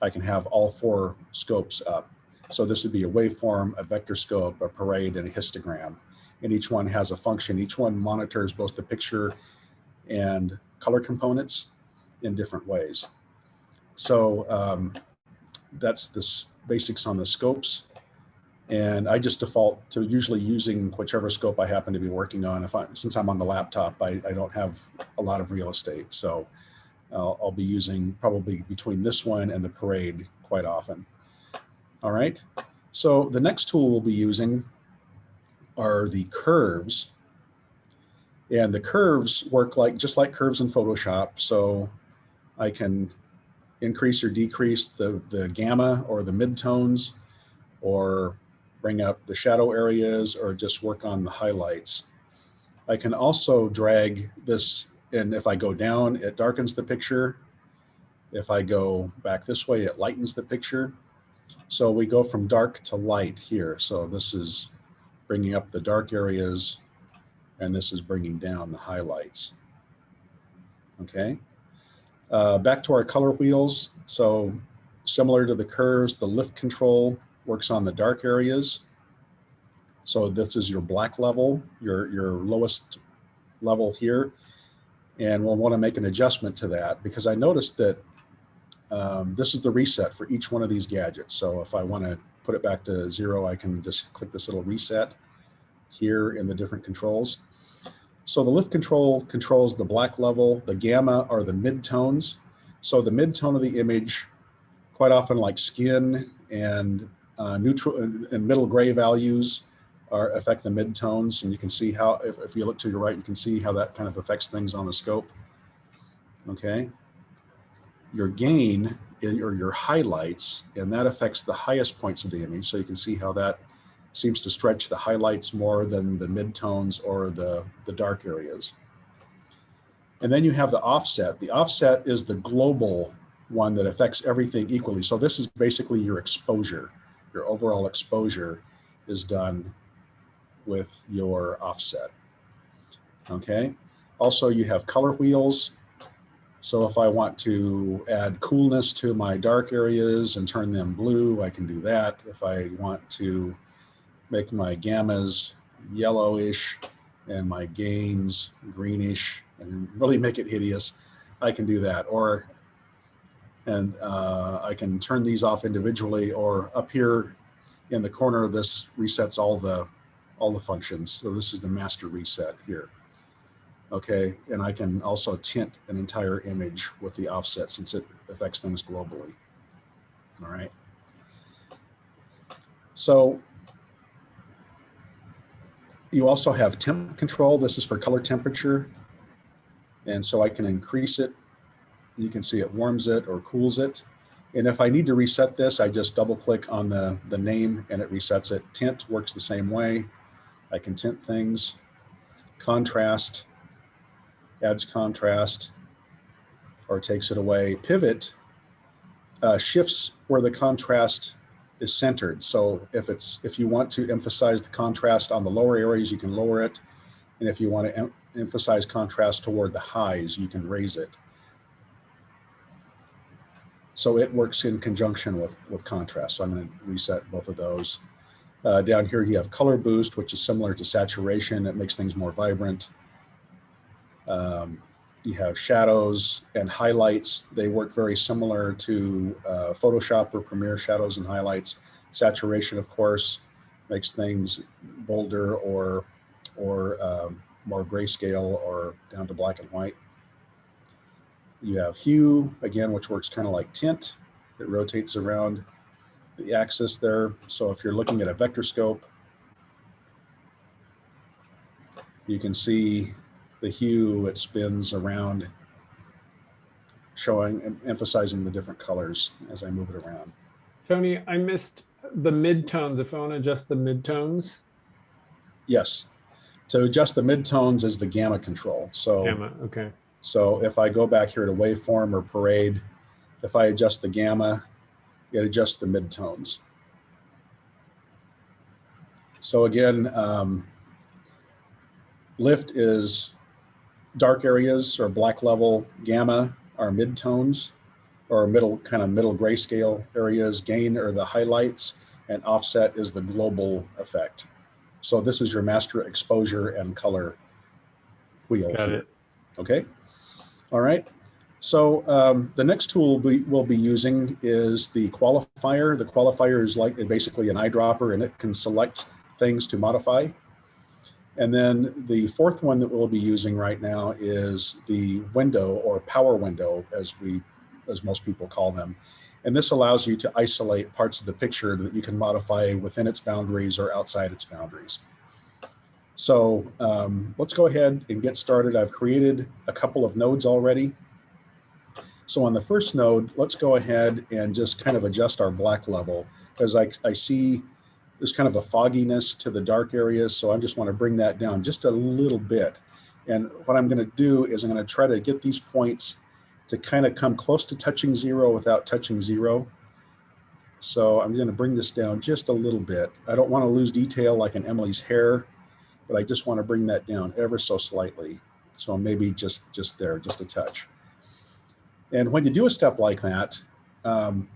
I can have all four scopes up. So this would be a waveform, a vector scope, a parade, and a histogram. And each one has a function. Each one monitors both the picture and color components in different ways. So um, that's the basics on the scopes. And I just default to usually using whichever scope I happen to be working on. If I, since I'm on the laptop, I, I don't have a lot of real estate. So uh, I'll be using probably between this one and the parade quite often. All right. So the next tool we'll be using are the curves. And the curves work like just like curves in Photoshop. So I can increase or decrease the, the gamma or the midtones or bring up the shadow areas or just work on the highlights. I can also drag this and if I go down, it darkens the picture. If I go back this way, it lightens the picture. So we go from dark to light here. So this is bringing up the dark areas and this is bringing down the highlights. Okay. Uh, back to our color wheels. So similar to the curves, the lift control works on the dark areas. So this is your black level, your, your lowest level here. And we'll want to make an adjustment to that because I noticed that um, this is the reset for each one of these gadgets. So if I want to put it back to zero, I can just click this little reset here in the different controls. So the lift control controls the black level, the gamma are the midtones. So the midtone of the image, quite often like skin and uh, neutral and middle gray values are affect the midtones. And you can see how, if, if you look to your right, you can see how that kind of affects things on the scope. Okay. Your gain or your highlights, and that affects the highest points of the image. So you can see how that seems to stretch the highlights more than the midtones or the, the dark areas. And then you have the offset. The offset is the global one that affects everything equally. So this is basically your exposure. Your overall exposure is done with your offset. Okay. Also, you have color wheels. So if I want to add coolness to my dark areas and turn them blue, I can do that. If I want to make my gammas yellowish and my gains greenish and really make it hideous, I can do that. Or, and uh, I can turn these off individually or up here in the corner this resets all the, all the functions. So this is the master reset here. Okay, and I can also tint an entire image with the offset since it affects things globally. All right. So you also have temp control. This is for color temperature. And so I can increase it. You can see it warms it or cools it. And if I need to reset this, I just double click on the, the name and it resets it. Tint works the same way. I can tint things. Contrast adds contrast or takes it away. Pivot uh, shifts where the contrast is centered. So if it's if you want to emphasize the contrast on the lower areas, you can lower it. And if you want to em emphasize contrast toward the highs, you can raise it. So it works in conjunction with, with contrast. So I'm going to reset both of those. Uh, down here, you have color boost, which is similar to saturation. It makes things more vibrant. Um, you have shadows and highlights. They work very similar to uh, Photoshop or Premiere shadows and highlights. Saturation, of course, makes things bolder or or um, more grayscale or down to black and white. You have hue, again, which works kind of like tint. It rotates around the axis there. So if you're looking at a vector scope, you can see the hue, it spins around, showing and emphasizing the different colors as I move it around. Tony, I missed the midtones. If I want to adjust the midtones, Yes. To adjust the midtones is the gamma control. So, gamma. Okay. So if I go back here to waveform or parade, if I adjust the gamma, it adjusts the midtones. So again, um, lift is dark areas or black level, gamma are midtones or middle kind of middle grayscale areas, gain are the highlights, and offset is the global effect. So this is your master exposure and color wheel. Got it. Okay. All right. So um, the next tool we will be using is the qualifier. The qualifier is like basically an eyedropper and it can select things to modify. And then the fourth one that we'll be using right now is the window or power window as we, as most people call them. And this allows you to isolate parts of the picture that you can modify within its boundaries or outside its boundaries. So um, let's go ahead and get started. I've created a couple of nodes already. So on the first node, let's go ahead and just kind of adjust our black level because I, I see there's kind of a fogginess to the dark areas. So I just want to bring that down just a little bit. And what I'm going to do is I'm going to try to get these points to kind of come close to touching zero without touching zero. So I'm going to bring this down just a little bit. I don't want to lose detail like in Emily's hair, but I just want to bring that down ever so slightly. So maybe just, just there, just a touch. And when you do a step like that, um,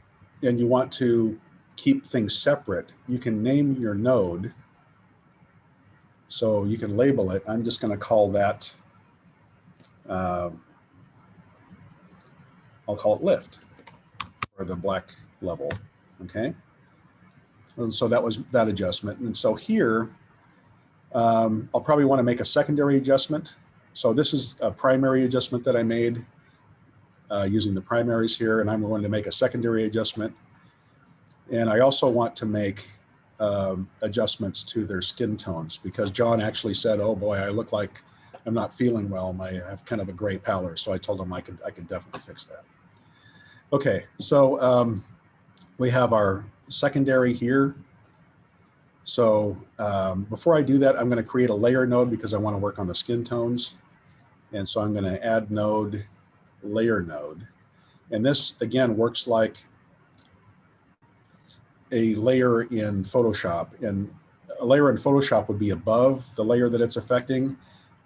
and you want to keep things separate, you can name your node. So you can label it. I'm just going to call that, um, I'll call it lift or the black level. Okay. And so that was that adjustment. And so here, um, I'll probably want to make a secondary adjustment. So this is a primary adjustment that I made uh, using the primaries here, and I'm going to make a secondary adjustment. And I also want to make um, adjustments to their skin tones because John actually said, oh boy, I look like I'm not feeling well. My, I have kind of a gray pallor. So I told him I could, I could definitely fix that. Okay, so um, we have our secondary here. So um, before I do that, I'm going to create a layer node because I want to work on the skin tones. And so I'm going to add node, layer node. And this again works like a layer in Photoshop. And a layer in Photoshop would be above the layer that it's affecting.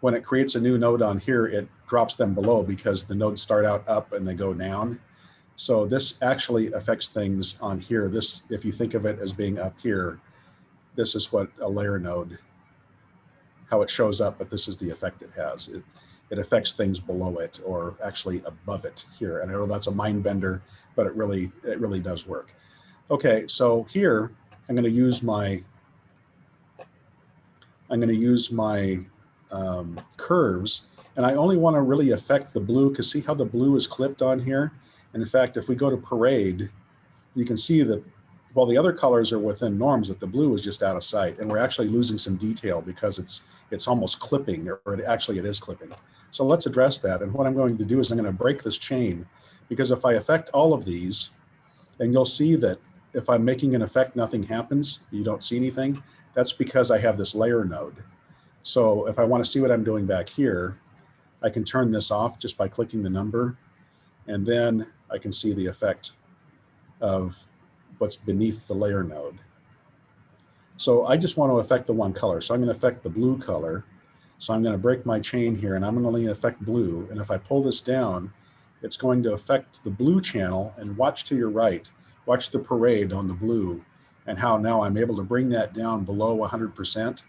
When it creates a new node on here, it drops them below because the nodes start out up and they go down. So this actually affects things on here. This, if you think of it as being up here, this is what a layer node, how it shows up, but this is the effect it has. It, it affects things below it or actually above it here. And I know that's a mind bender, but it really, it really does work. Okay, so here I'm going to use my, I'm going to use my um, curves and I only want to really affect the blue because see how the blue is clipped on here? And in fact, if we go to parade, you can see that while the other colors are within norms, that the blue is just out of sight. And we're actually losing some detail because it's it's almost clipping, or it, actually it is clipping. So let's address that. And what I'm going to do is I'm going to break this chain because if I affect all of these, and you'll see that if I'm making an effect, nothing happens, you don't see anything, that's because I have this layer node. So if I want to see what I'm doing back here, I can turn this off just by clicking the number, and then I can see the effect of what's beneath the layer node. So I just want to affect the one color. So I'm going to affect the blue color. So I'm going to break my chain here and I'm going to only affect blue. And if I pull this down, it's going to affect the blue channel and watch to your right, watch the parade on the blue and how now I'm able to bring that down below 100%.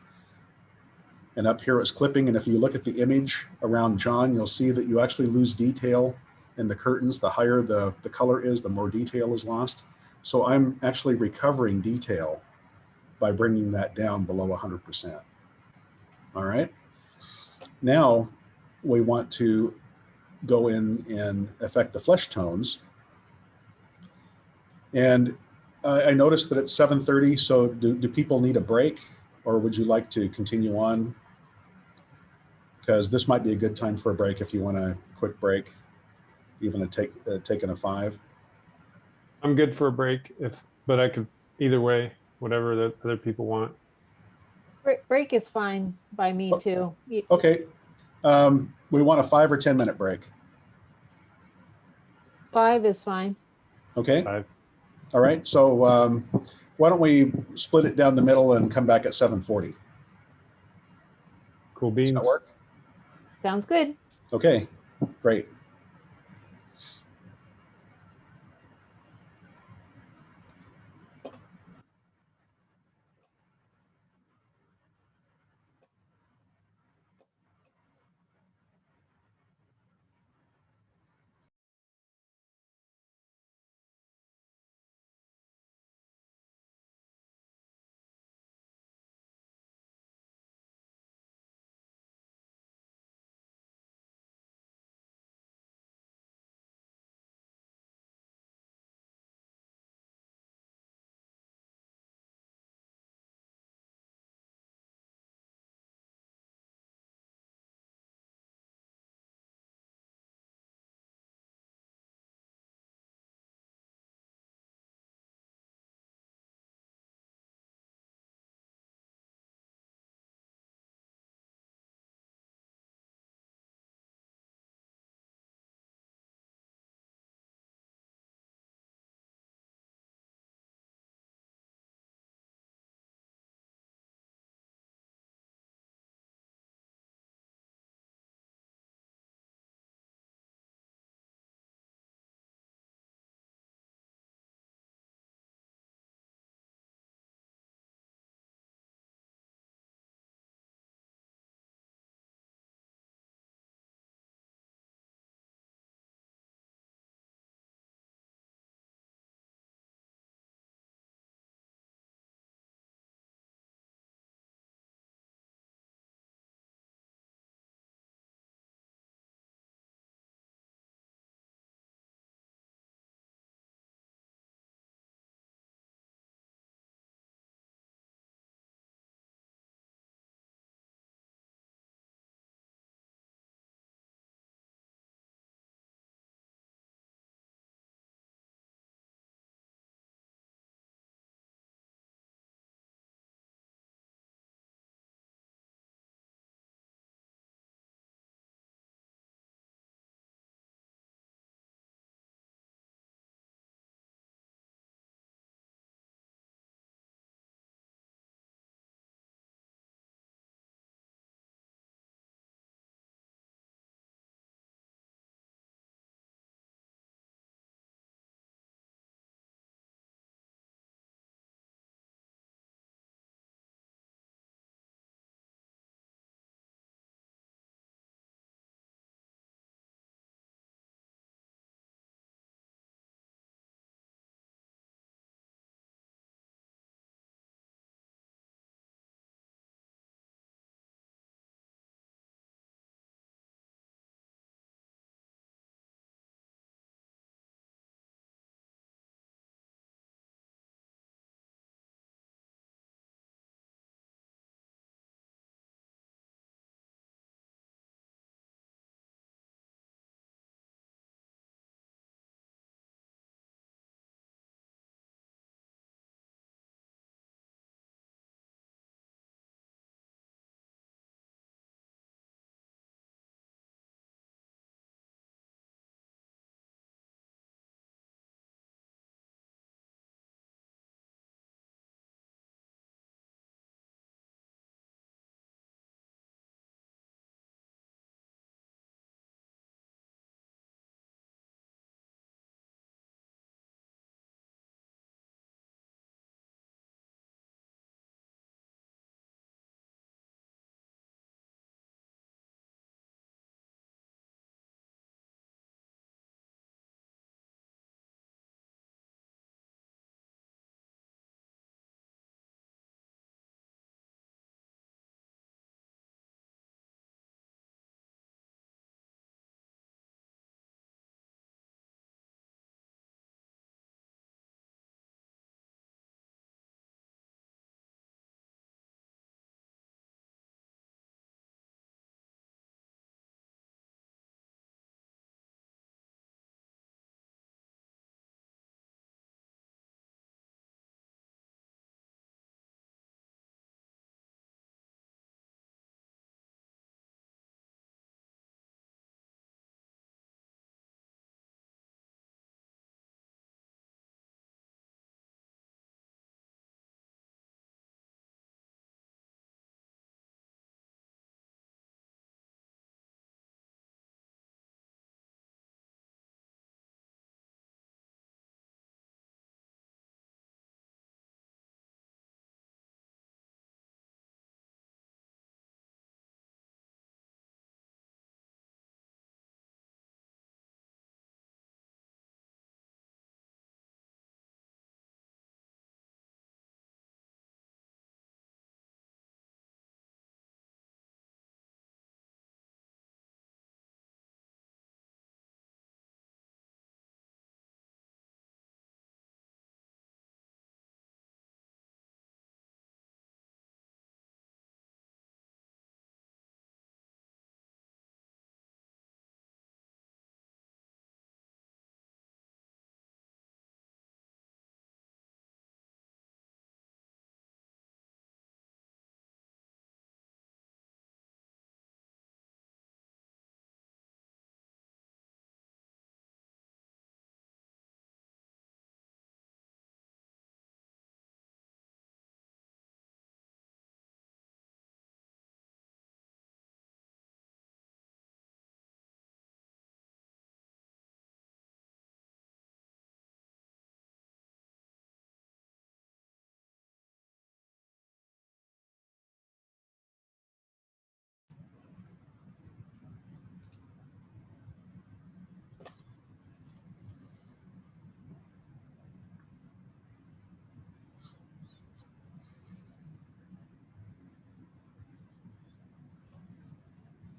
And up here it's clipping. And if you look at the image around John, you'll see that you actually lose detail in the curtains. The higher the, the color is, the more detail is lost. So I'm actually recovering detail by bringing that down below 100%. All right. Now we want to go in and affect the flesh tones. And uh, I noticed that it's 7.30, so do, do people need a break or would you like to continue on? Because this might be a good time for a break if you want a quick break, even a take, uh, taking a five. I'm good for a break if, but I could either way, whatever the other people want. Break, break is fine by me too. Y- Okay, um, we want a five or 10 minute break, Five is fine. okay? Five. All right, so um, why don't we split it down the middle and come back at 7.40? Cool Does beans. that work? Sounds good. Okay, great.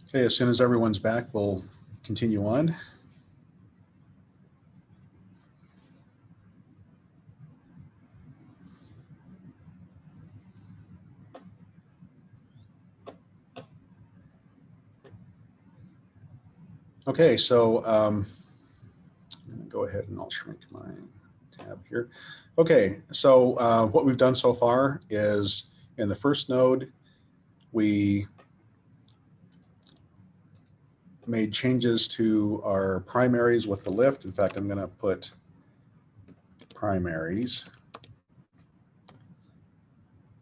Okay, as soon as everyone's back, we'll continue on. Okay, so um, I'm gonna go ahead and I'll shrink my tab here. Okay, so uh, what we've done so far is in the first node, we made changes to our primaries with the lift. In fact, I'm going to put primaries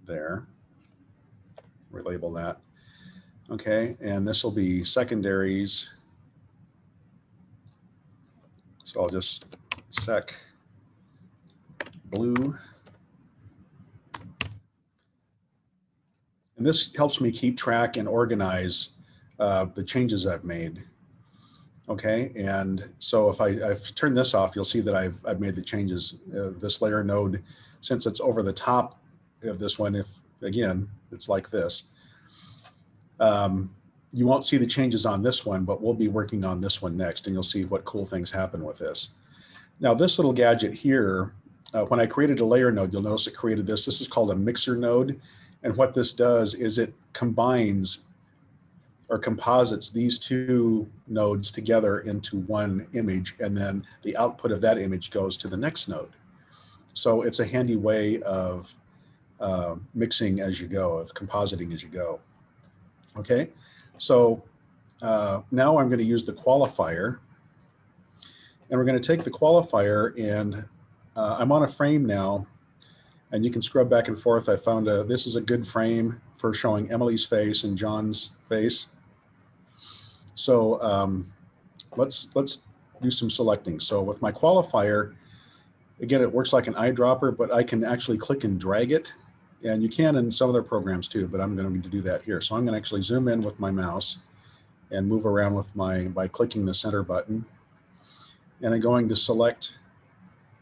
there. Relabel that. Okay, and this will be secondaries. So I'll just sec blue. And this helps me keep track and organize uh, the changes I've made. Okay, and so if I, I've turned this off, you'll see that I've, I've made the changes. Uh, this layer node, since it's over the top of this one, if again, it's like this. Um, you won't see the changes on this one, but we'll be working on this one next and you'll see what cool things happen with this. Now this little gadget here, uh, when I created a layer node, you'll notice it created this. This is called a mixer node. And what this does is it combines or composites these two nodes together into one image and then the output of that image goes to the next node. So it's a handy way of uh, mixing as you go, of compositing as you go. Okay, so uh, now I'm going to use the qualifier and we're going to take the qualifier and uh, I'm on a frame now and you can scrub back and forth. I found a, this is a good frame for showing Emily's face and John's face. So um, let's let's do some selecting. So with my qualifier, again, it works like an eyedropper, but I can actually click and drag it. And you can in some other programs too, but I'm going to do that here. So I'm going to actually zoom in with my mouse and move around with my, by clicking the center button. And I'm going to select,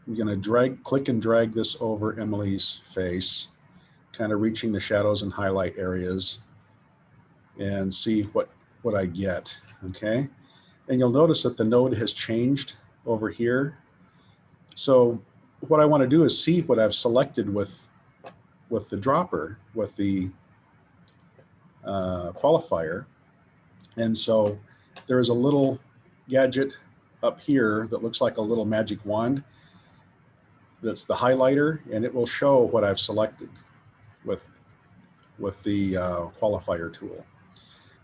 I'm going to drag, click and drag this over Emily's face, kind of reaching the shadows and highlight areas and see what, what I get okay? And you'll notice that the node has changed over here. So what I want to do is see what I've selected with, with the dropper, with the uh, qualifier. And so there is a little gadget up here that looks like a little magic wand. That's the highlighter, and it will show what I've selected with, with the uh, qualifier tool.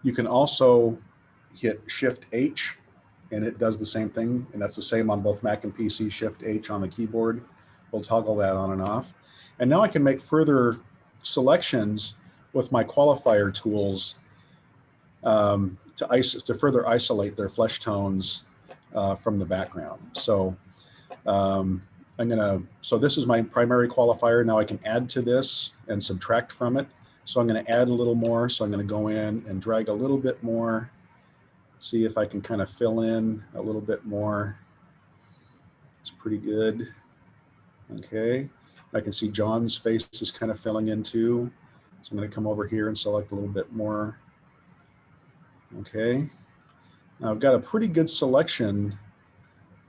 You can also hit Shift H and it does the same thing. And that's the same on both Mac and PC, Shift H on the keyboard. We'll toggle that on and off. And now I can make further selections with my qualifier tools um, to, to further isolate their flesh tones uh, from the background. So um, I'm gonna, so this is my primary qualifier. Now I can add to this and subtract from it. So I'm gonna add a little more. So I'm gonna go in and drag a little bit more see if I can kind of fill in a little bit more. It's pretty good. Okay, I can see John's face is kind of filling in too. So I'm going to come over here and select a little bit more. Okay, now I've got a pretty good selection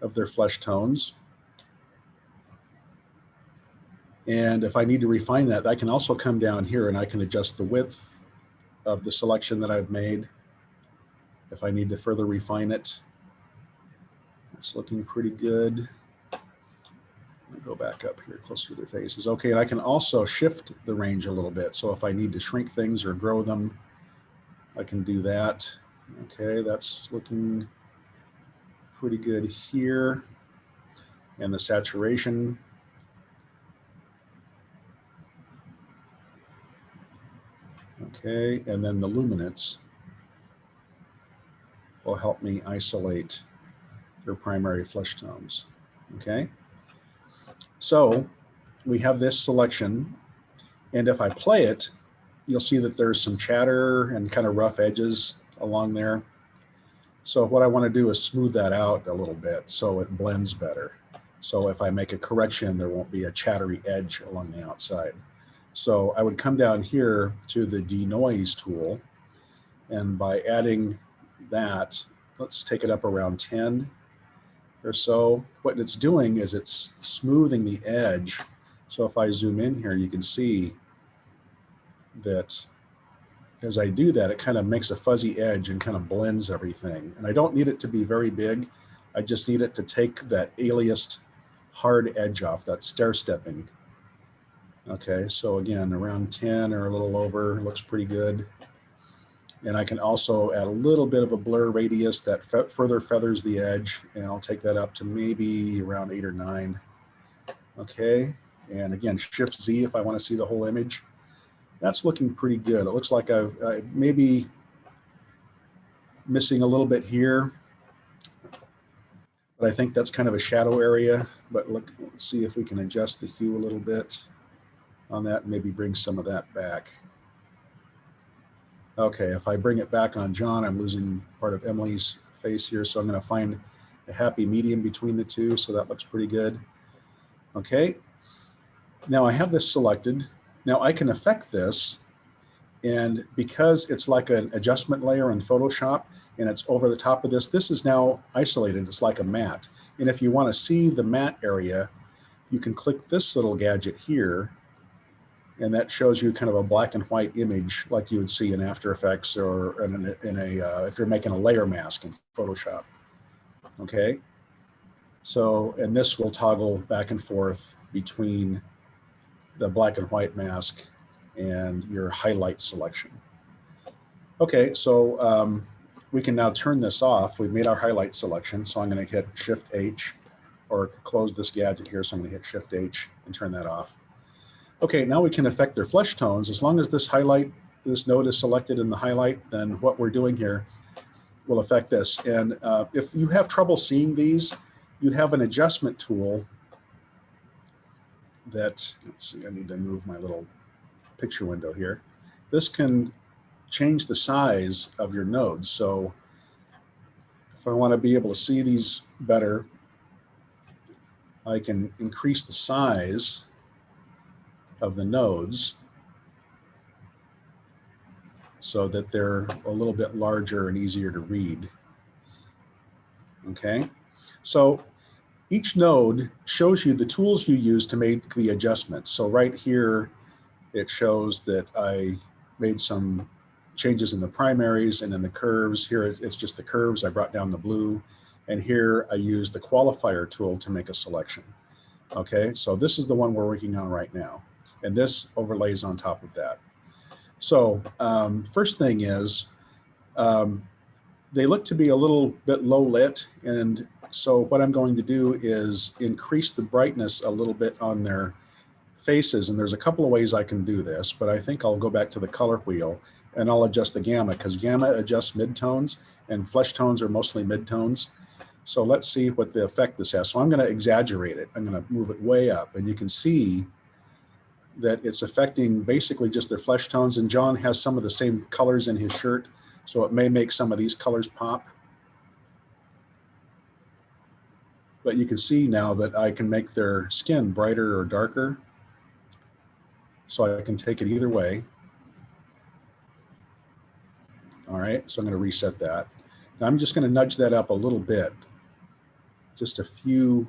of their flesh tones. And if I need to refine that, I can also come down here and I can adjust the width of the selection that I've made if I need to further refine it. It's looking pretty good. go back up here closer to their faces. Okay, and I can also shift the range a little bit. So if I need to shrink things or grow them, I can do that. Okay, that's looking pretty good here. And the saturation. Okay, and then the luminance will help me isolate their primary flesh tones. Okay, so we have this selection, and if I play it, you'll see that there's some chatter and kind of rough edges along there. So what I want to do is smooth that out a little bit so it blends better. So if I make a correction, there won't be a chattery edge along the outside. So I would come down here to the denoise tool, and by adding that, let's take it up around 10 or so. What it's doing is it's smoothing the edge. So if I zoom in here, you can see that as I do that, it kind of makes a fuzzy edge and kind of blends everything. And I don't need it to be very big. I just need it to take that aliased hard edge off, that stair stepping. Okay, so again, around 10 or a little over, looks pretty good. And I can also add a little bit of a blur radius that fe further feathers the edge. And I'll take that up to maybe around eight or nine. Okay, and again, Shift Z if I want to see the whole image. That's looking pretty good. It looks like I've, i maybe missing a little bit here. But I think that's kind of a shadow area. But look, let's see if we can adjust the hue a little bit on that maybe bring some of that back. Okay, if I bring it back on John, I'm losing part of Emily's face here. So I'm gonna find a happy medium between the two. So that looks pretty good. Okay, now I have this selected. Now I can affect this and because it's like an adjustment layer in Photoshop and it's over the top of this, this is now isolated. It's like a matte. And if you wanna see the matte area, you can click this little gadget here and that shows you kind of a black and white image like you would see in After Effects or in a, in a uh, if you're making a layer mask in Photoshop. Okay, so and this will toggle back and forth between the black and white mask and your highlight selection. Okay, so um, we can now turn this off. We've made our highlight selection, so I'm going to hit Shift H or close this gadget here. So I'm going to hit Shift H and turn that off. Okay, now we can affect their flesh tones. As long as this highlight, this node is selected in the highlight, then what we're doing here will affect this. And uh, if you have trouble seeing these, you have an adjustment tool that, let's see, I need to move my little picture window here. This can change the size of your nodes. So if I want to be able to see these better, I can increase the size of the nodes so that they're a little bit larger and easier to read. Okay, so each node shows you the tools you use to make the adjustments. So right here, it shows that I made some changes in the primaries and in the curves. Here it's just the curves. I brought down the blue. And here I use the qualifier tool to make a selection. Okay, so this is the one we're working on right now and this overlays on top of that. So um, first thing is, um, they look to be a little bit low lit, and so what I'm going to do is increase the brightness a little bit on their faces, and there's a couple of ways I can do this, but I think I'll go back to the color wheel and I'll adjust the gamma because gamma adjusts midtones and flesh tones are mostly midtones. So let's see what the effect this has. So I'm going to exaggerate it. I'm going to move it way up and you can see that it's affecting basically just their flesh tones. And John has some of the same colors in his shirt, so it may make some of these colors pop. But you can see now that I can make their skin brighter or darker. So I can take it either way. All right, so I'm gonna reset that. Now I'm just gonna nudge that up a little bit, just a few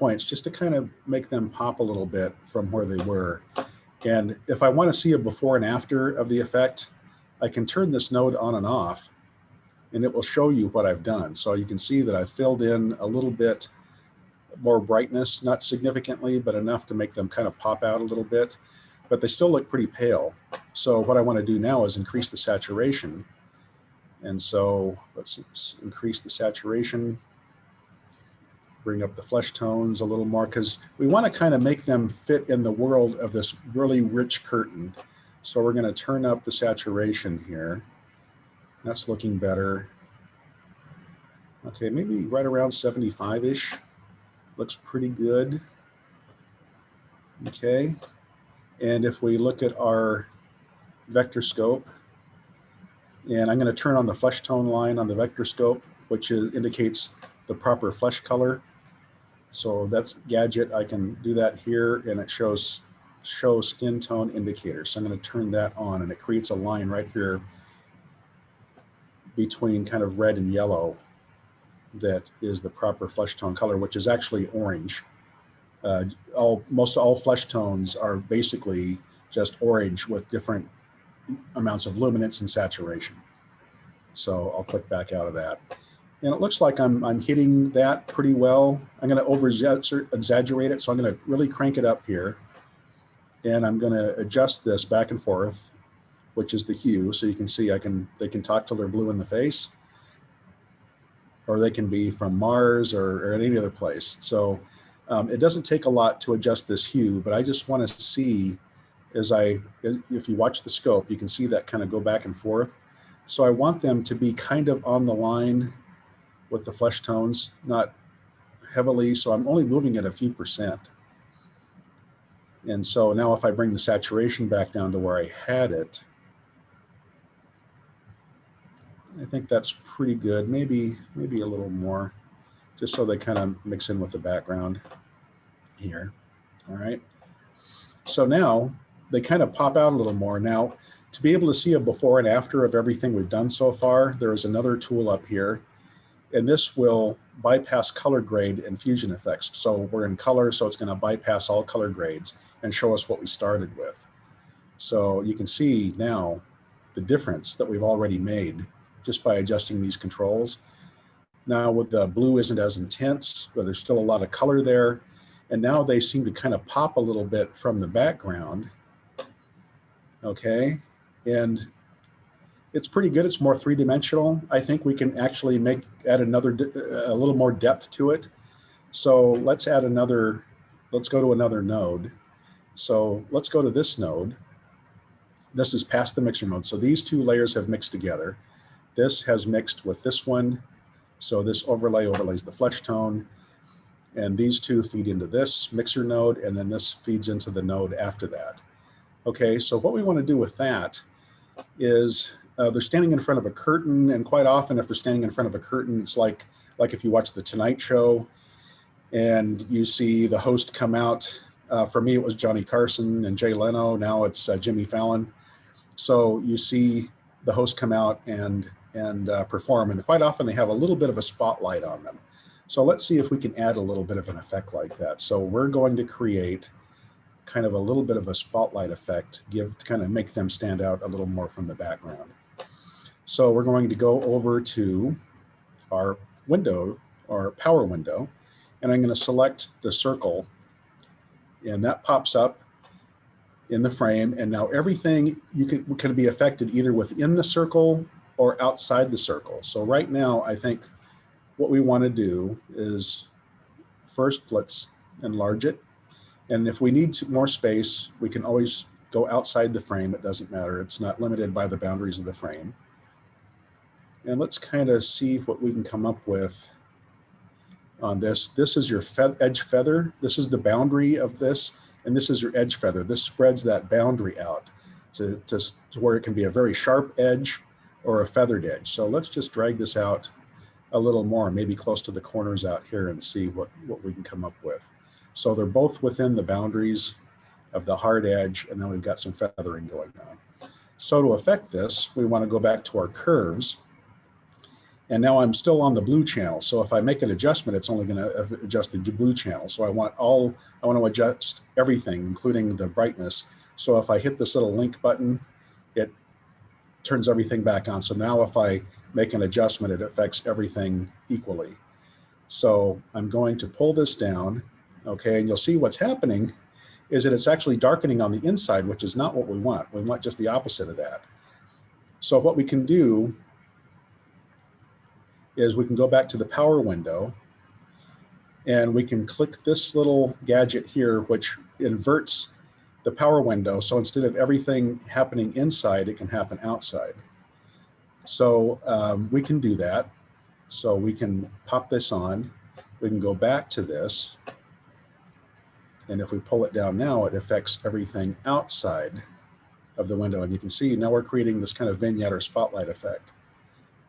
points just to kind of make them pop a little bit from where they were. And if I want to see a before and after of the effect, I can turn this node on and off and it will show you what I've done. So you can see that I filled in a little bit more brightness, not significantly, but enough to make them kind of pop out a little bit, but they still look pretty pale. So what I want to do now is increase the saturation. And so let's increase the saturation bring up the flesh tones a little more because we want to kind of make them fit in the world of this really rich curtain. So we're going to turn up the saturation here. That's looking better. Okay, maybe right around 75-ish. Looks pretty good. Okay, and if we look at our vector scope, and I'm going to turn on the flesh tone line on the vector scope, which is, indicates the proper flesh color. So that's gadget. I can do that here and it shows show skin tone indicator. So I'm going to turn that on and it creates a line right here between kind of red and yellow that is the proper flesh tone color, which is actually orange. Uh, all most all flesh tones are basically just orange with different amounts of luminance and saturation. So I'll click back out of that. And it looks like I'm, I'm hitting that pretty well. I'm going to over exaggerate it. So I'm going to really crank it up here. And I'm going to adjust this back and forth, which is the hue. So you can see I can, they can talk till they're blue in the face or they can be from Mars or, or any other place. So um, it doesn't take a lot to adjust this hue, but I just want to see as I, if you watch the scope, you can see that kind of go back and forth. So I want them to be kind of on the line with the flesh tones, not heavily. So I'm only moving it a few percent. And so now if I bring the saturation back down to where I had it, I think that's pretty good. Maybe, maybe a little more, just so they kind of mix in with the background here. All right. So now they kind of pop out a little more. Now, to be able to see a before and after of everything we've done so far, there is another tool up here. And this will bypass color grade and fusion effects. So we're in color, so it's going to bypass all color grades and show us what we started with. So you can see now the difference that we've already made just by adjusting these controls. Now with the blue isn't as intense, but there's still a lot of color there. And now they seem to kind of pop a little bit from the background. Okay, and it's pretty good. It's more three-dimensional. I think we can actually make add another a little more depth to it. So let's add another. Let's go to another node. So let's go to this node. This is past the mixer node. So these two layers have mixed together. This has mixed with this one. So this overlay overlays the flesh tone. And these two feed into this mixer node, and then this feeds into the node after that. Okay, so what we want to do with that is uh, they're standing in front of a curtain, and quite often if they're standing in front of a curtain, it's like like if you watch the Tonight Show and you see the host come out. Uh, for me, it was Johnny Carson and Jay Leno. Now it's uh, Jimmy Fallon. So you see the host come out and and uh, perform, and quite often they have a little bit of a spotlight on them. So let's see if we can add a little bit of an effect like that. So we're going to create kind of a little bit of a spotlight effect, give to kind of make them stand out a little more from the background. So we're going to go over to our window, our power window, and I'm going to select the circle and that pops up in the frame. And now everything you can, can be affected either within the circle or outside the circle. So right now, I think what we want to do is first, let's enlarge it. And if we need more space, we can always go outside the frame. It doesn't matter. It's not limited by the boundaries of the frame. And let's kind of see what we can come up with on this. This is your fe edge feather. This is the boundary of this. And this is your edge feather. This spreads that boundary out to, to, to where it can be a very sharp edge or a feathered edge. So let's just drag this out a little more, maybe close to the corners out here and see what, what we can come up with. So they're both within the boundaries of the hard edge, and then we've got some feathering going on. So to affect this, we want to go back to our curves. And now I'm still on the blue channel. So if I make an adjustment, it's only going to adjust the blue channel. So I want all, I want to adjust everything, including the brightness. So if I hit this little link button, it turns everything back on. So now if I make an adjustment, it affects everything equally. So I'm going to pull this down, okay, and you'll see what's happening is that it's actually darkening on the inside, which is not what we want. We want just the opposite of that. So what we can do is we can go back to the power window and we can click this little gadget here, which inverts the power window. So instead of everything happening inside, it can happen outside. So um, we can do that. So we can pop this on. We can go back to this. And if we pull it down now, it affects everything outside of the window. And you can see now we're creating this kind of vignette or spotlight effect.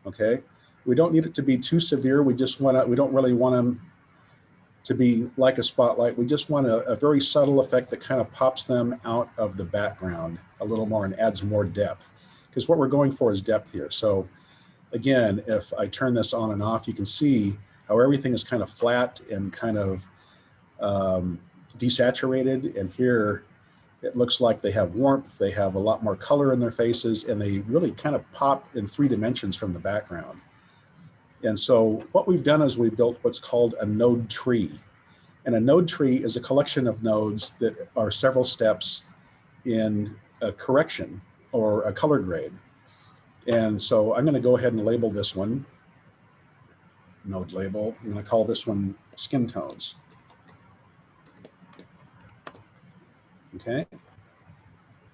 Okay. We don't need it to be too severe. We just want to, we don't really want them to be like a spotlight. We just want a, a very subtle effect that kind of pops them out of the background a little more and adds more depth because what we're going for is depth here. So again, if I turn this on and off, you can see how everything is kind of flat and kind of um, desaturated. And here it looks like they have warmth, they have a lot more color in their faces, and they really kind of pop in three dimensions from the background. And so what we've done is we've built what's called a node tree. And a node tree is a collection of nodes that are several steps in a correction or a color grade. And so I'm going to go ahead and label this one node label. I'm going to call this one skin tones. Okay.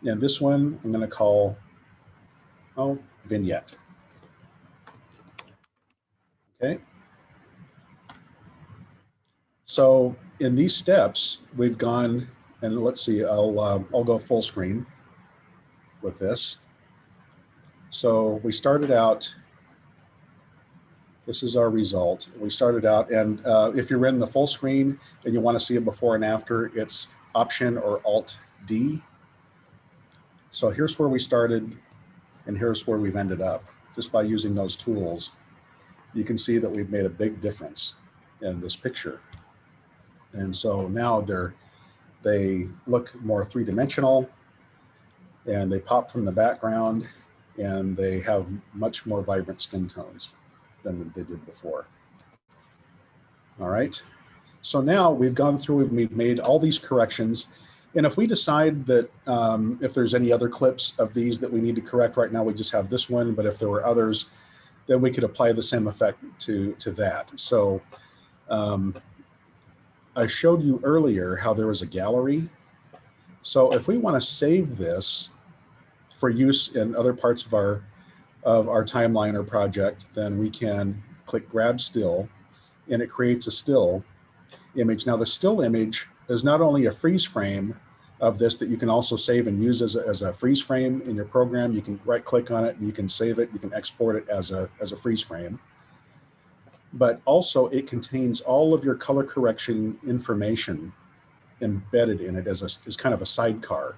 And this one I'm going to call, oh, vignette. Okay. So in these steps, we've gone, and let's see, I'll, uh, I'll go full screen with this. So we started out, this is our result. We started out, and uh, if you're in the full screen and you want to see it before and after, it's Option or Alt D. So here's where we started, and here's where we've ended up, just by using those tools. You can see that we've made a big difference in this picture. And so now they're, they look more three-dimensional, and they pop from the background, and they have much more vibrant skin tones than they did before. All right. So now we've gone through, we've made all these corrections. And if we decide that um, if there's any other clips of these that we need to correct right now, we just have this one. But if there were others, then we could apply the same effect to, to that. So um, I showed you earlier how there was a gallery. So if we want to save this for use in other parts of our of our timeline or project, then we can click grab still and it creates a still image. Now the still image is not only a freeze frame of this that you can also save and use as a, as a freeze frame in your program. You can right click on it and you can save it. You can export it as a, as a freeze frame. But also it contains all of your color correction information embedded in it as, a, as kind of a sidecar.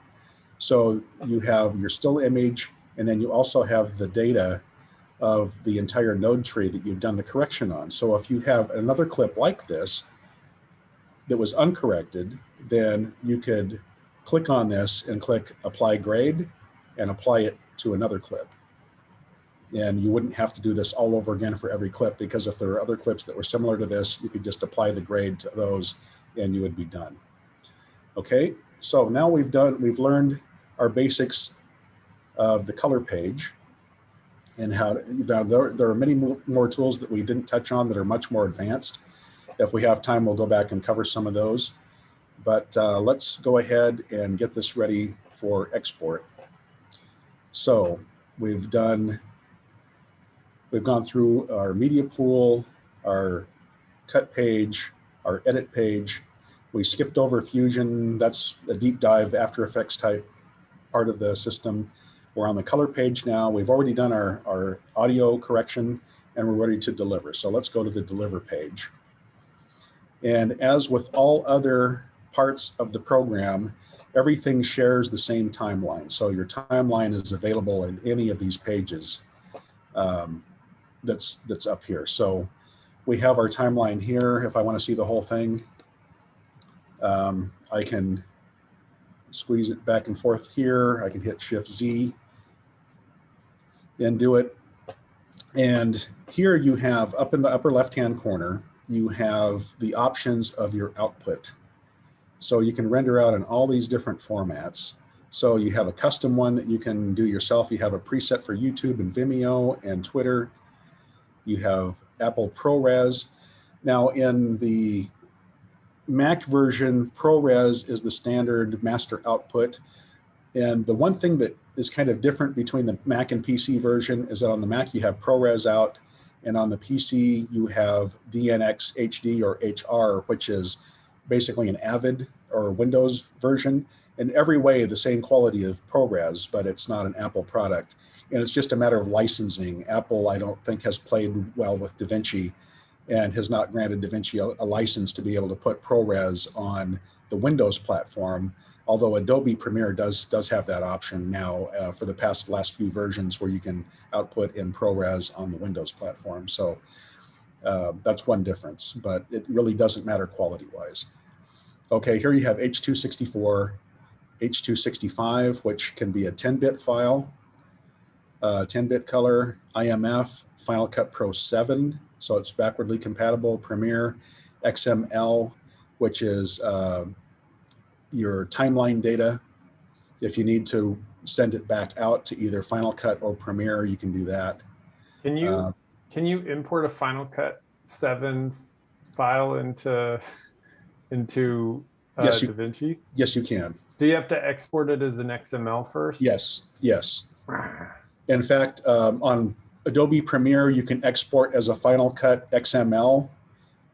So you have your still image, and then you also have the data of the entire node tree that you've done the correction on. So if you have another clip like this that was uncorrected, then you could click on this and click apply grade and apply it to another clip. And you wouldn't have to do this all over again for every clip because if there are other clips that were similar to this, you could just apply the grade to those and you would be done. Okay, so now we've done, we've learned our basics of the color page and how now there, there are many more tools that we didn't touch on that are much more advanced. If we have time, we'll go back and cover some of those. But uh, let's go ahead and get this ready for export. So we've done, we've gone through our media pool, our cut page, our edit page. We skipped over Fusion. That's a deep dive After Effects type part of the system. We're on the color page now. We've already done our, our audio correction and we're ready to deliver. So let's go to the deliver page. And as with all other parts of the program, everything shares the same timeline. So your timeline is available in any of these pages um, that's, that's up here. So we have our timeline here. If I want to see the whole thing, um, I can squeeze it back and forth here. I can hit Shift Z and do it. And here you have up in the upper left-hand corner, you have the options of your output. So you can render out in all these different formats. So you have a custom one that you can do yourself. You have a preset for YouTube and Vimeo and Twitter. You have Apple ProRes. Now in the Mac version, ProRes is the standard master output. And the one thing that is kind of different between the Mac and PC version is that on the Mac you have ProRes out, and on the PC you have DNxHD or HR, which is basically an Avid or Windows version. In every way, the same quality of ProRes, but it's not an Apple product. And it's just a matter of licensing. Apple, I don't think, has played well with DaVinci and has not granted DaVinci a, license to be able to put ProRes on the Windows platform Although Adobe Premiere does does have that option now uh, for the past last few versions where you can output in ProRes on the Windows platform. So uh, that's one difference, but it really doesn't matter quality wise. Okay, here you have H264, H265, which can be a 10-bit file, 10-bit color, IMF, Final Cut Pro 7, so it's backwardly compatible, Premiere, XML, which is uh, your timeline data. If you need to send it back out to either Final Cut or Premiere, you can do that. Can you Uh, can you import a Final Cut seven file into into uh, Yes, you- DaVinci? Yes, you can. Do you have to export it as an XML first? Yes, yes. *sighs* In fact, um, on Adobe Premiere, you can export as a Final Cut XML,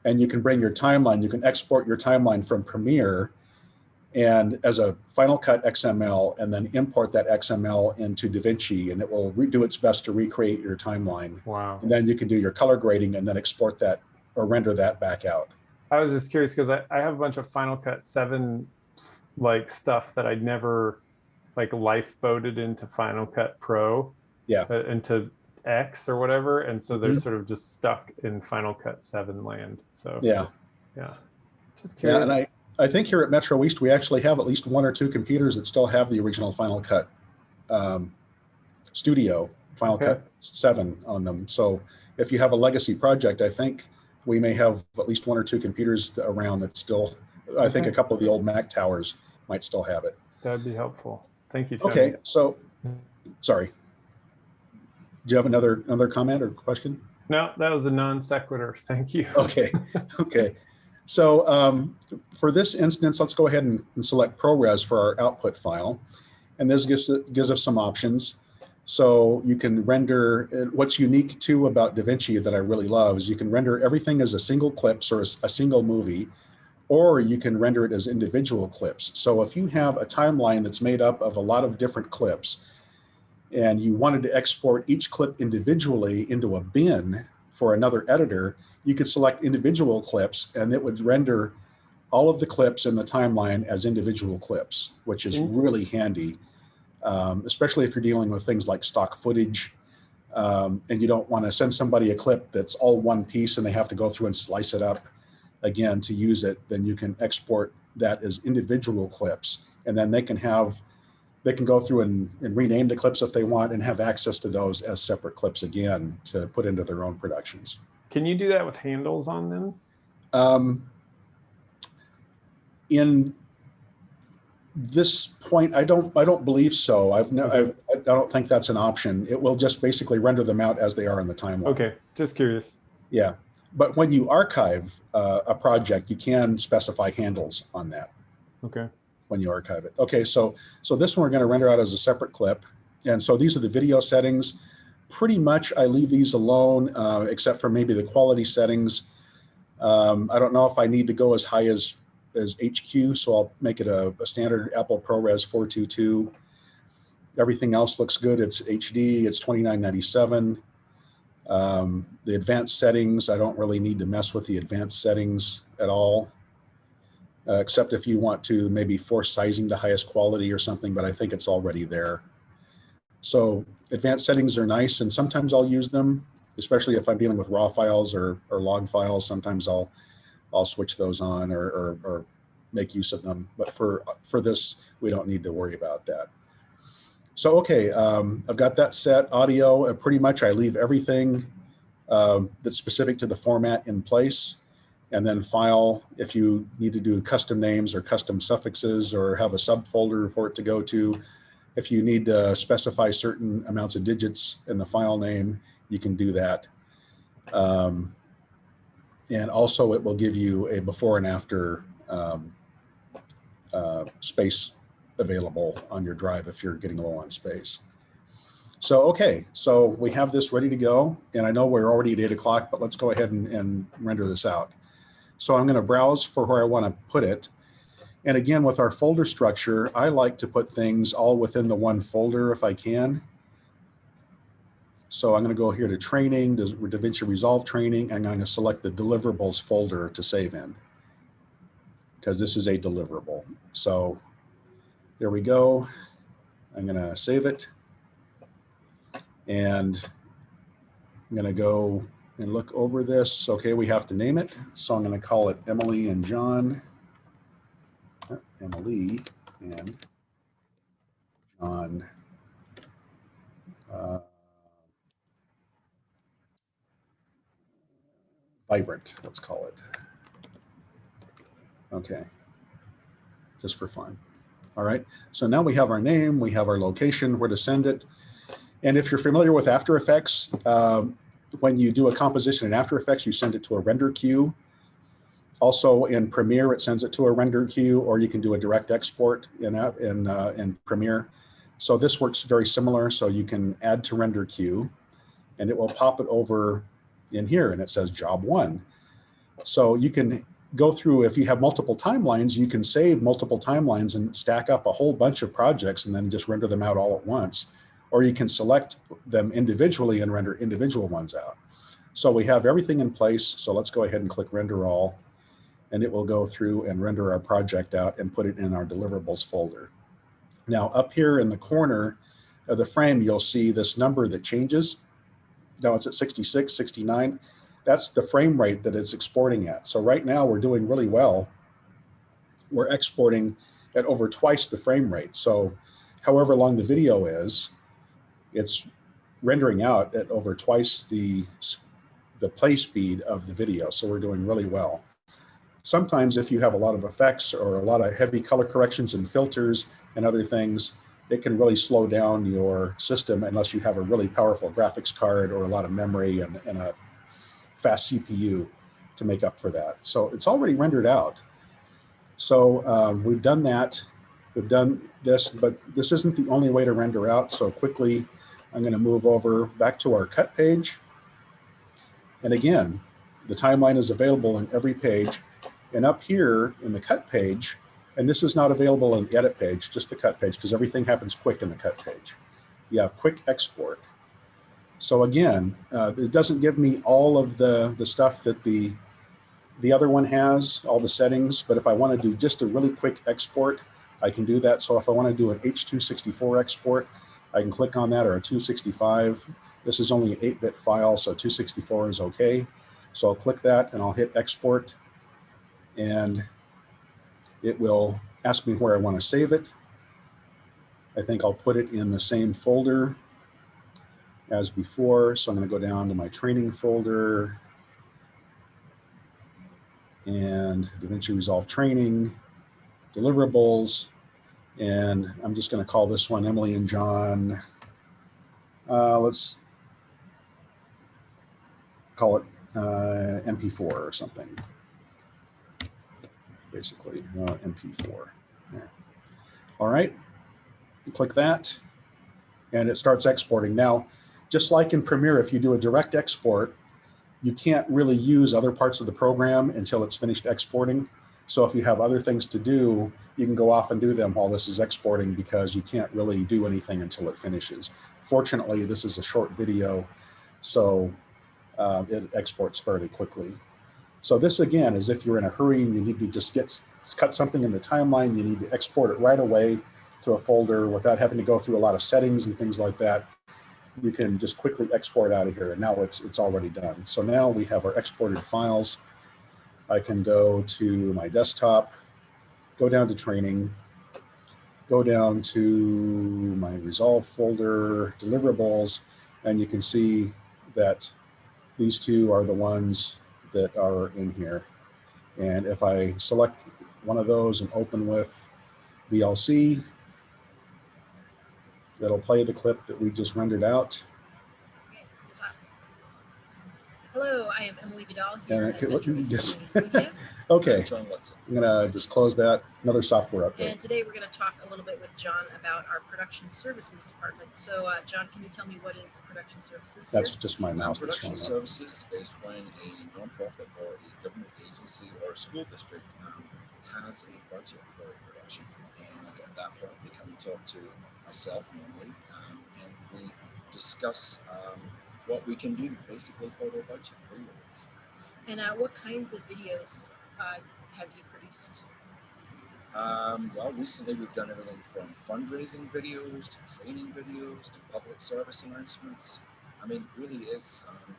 and you can bring your timeline. You can export your timeline from Premiere and as a Final Cut XML, and then import that XML into DaVinci, and it will do its best to recreate your timeline. Wow. And then you can do your color grading and then export that or render that back out. I was just curious because I, I have a bunch of Final Cut 7 like stuff that I'd never like lifeboated into Final Cut Pro. Yeah. uh, into X or whatever. And so they're Mhm. sort of just stuck in Final Cut 7 land. So Yeah. yeah. Just curious. Yeah, and I, I think here at Metro East, we actually have at least one or two computers that still have the original Final Cut um, Studio, Final Okay. Cut 7 on them. So if you have a legacy project, I think we may have at least one or two computers around that still, I think a couple of the old Mac towers might still have it. That'd be helpful. Thank you. Tony. Okay, so, sorry. Do you have another, another comment or question? No, that was a non sequitur. *laughs* Thank you. Okay, *laughs* okay. So um, for this instance, let's go ahead and, and select ProRes for our output file. And this gives, gives us some options. So you can render, what's unique too about DaVinci that I really love is you can render everything as a single clips or a single movie, or you can render it as individual clips. So if you have a timeline that's made up of a lot of different clips, and you wanted to export each clip individually into a bin for another editor, you could select individual clips and it would render all of the clips in the timeline as individual clips, which is Mm. really handy, um, especially if you're dealing with things like stock footage. Um, and you don't want to send somebody a clip that's all one piece and they have to go through and slice it up again to use it, then you can export that as individual clips. And then they can have, they can go through and, and rename the clips if they want and have access to those as separate clips again to put into their own productions. Can you do that with handles on them? Um, in this point, I don't, I don't believe so. I've no, I, I don't think that's an option. It will just basically render them out as they are in the timeline. Okay, just curious. Yeah, but when you archive uh, a project, you can specify handles on that Okay. when you archive it. Okay, so so this one we're going to render out as a separate clip, and so these are the video settings. Pretty much, I leave these alone, uh, except for maybe the quality settings. Um, I don't know if I need to go as high as as HQ, so I'll make it a, a standard Apple ProRes 422. Everything else looks good. It's HD. It's 2997. Um, the advanced settings, I don't really need to mess with the advanced settings at all uh, except if you want to maybe force sizing to highest quality or something, but I think it's already there. So advanced settings are nice and sometimes I'll use them, especially if I'm dealing with raw files or, or log files. Sometimes I'll, I'll switch those on or, or, or make use of them. But for, for this, we don't need to worry about that. So, okay, um, I've got that set audio. Uh, pretty much I leave everything um, that's specific to the format in place and then file if you need to do custom names or custom suffixes or have a subfolder for it to go to. If you need to specify certain amounts of digits in the file name, you can do that. Um, and also it will give you a before and after um, uh, space available on your drive if you're getting low on space. So, okay, so we have this ready to go and I know we're already at eight o'clock, but let's go ahead and, and render this out. So I'm going to browse for where I want to put it. And again, with our folder structure, I like to put things all within the one folder if I can. So I'm going to go here to training, to DaVinci Resolve training, and I'm going to select the deliverables folder to save in because this is a deliverable. So There we go. I'm gonna save it. And I'm gonna go and look over this. Okay, we have to name it. So I'm gonna call it Emily and John. Emily and John. uh, Vibrant, let's call it. Okay. Just for fun. All right. So now we have our name, we have our location, where to send it. And if you're familiar with After Effects, um, when you do a composition in After Effects, you send it to a render queue. Also in Premiere, it sends it to a render queue, or you can do a direct export in, in, uh, in Premiere. So this works very similar. So you can add to render queue and it will pop it over in here and it says job one. So you can go through, if you have multiple timelines, you can save multiple timelines and stack up a whole bunch of projects and then just render them out all at once. Or you can select them individually and render individual ones out. So we have everything in place. So let's go ahead and click render all and it will go through and render our project out and put it in our deliverables folder. Now up here in the corner of the frame, you'll see this number that changes. Now it's at 66, 69 that's the frame rate that it's exporting at. So right now we're doing really well. We're exporting at over twice the frame rate. So however long the video is, it's rendering out at over twice the, the play speed of the video. So we're doing really well. Sometimes if you have a lot of effects or a lot of heavy color corrections and filters and other things, it can really slow down your system unless you have a really powerful graphics card or a lot of memory and, and a fast CPU to make up for that. So it's already rendered out. So um, we've done that. We've done this, but this isn't the only way to render out. So quickly, I'm going to move over back to our cut page. And again, the timeline is available in every page. And up here in the cut page, and this is not available in the edit page, just the cut page, because everything happens quick in the cut page. You have quick export. So again, uh, it doesn't give me all of the, the stuff that the, the other one has, all the settings, but if I want to do just a really quick export, I can do that. So if I want to do an H264 export, I can click on that or a 265. This is only an 8-bit file, so 264 is okay. So I'll click that and I'll hit export and it will ask me where I want to save it. I think I'll put it in the same folder as before. So I'm going to go down to my training folder and DaVinci Resolve training, deliverables, and I'm just going to call this one Emily and John. Uh, let's call it uh, MP4 or something. Basically, uh, MP4. There. All right, click that, and it starts exporting. Now, just like in Premiere, if you do a direct export, you can't really use other parts of the program until it's finished exporting. So if you have other things to do, you can go off and do them while this is exporting because you can't really do anything until it finishes. Fortunately, this is a short video, so uh, it exports fairly quickly. So this again is if you're in a hurry and you need to just get cut something in the timeline, you need to export it right away to a folder without having to go through a lot of settings and things like that you can just quickly export out of here and now it's it's already done. So now we have our exported files. I can go to my desktop, go down to training, go down to my resolve folder, deliverables, and you can see that these two are the ones that are in here. And if I select one of those and open with VLC, that'll play the clip that we just rendered out. Okay, the top. Hello, I am Emily Vidal And here I at could- let Metro me East just- Media. *laughs* Okay, I'm gonna just close that. Another software update. And today we're going to talk a little bit with John about our production services department. So, uh, John, can you tell me what is production services? here? That's just my Now, mouse that's production showing up. services is when a nonprofit or a government agency or a school district um, has a budget for production. And at that point, they come and talk to myself normally, um, and we discuss um, what we can do basically for their budget. for. And uh, what kinds of videos uh, have you produced? Um, well, recently we've done everything from fundraising videos to training videos to public service announcements. I mean, it really is um,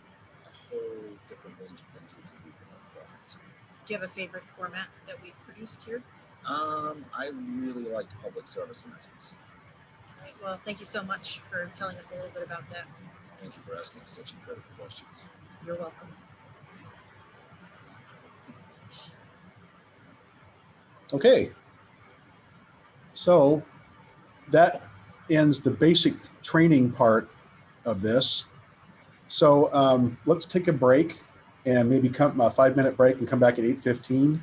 a whole different range of things we can do for nonprofits. Do you have a favorite format that we've produced here? Um, I really like public service announcements. All right, well, thank you so much for telling us a little bit about that. Thank you for asking such incredible questions. You're welcome. Okay. So that ends the basic training part of this. So um, let's take a break and maybe come a five minute break and come back at 8.15.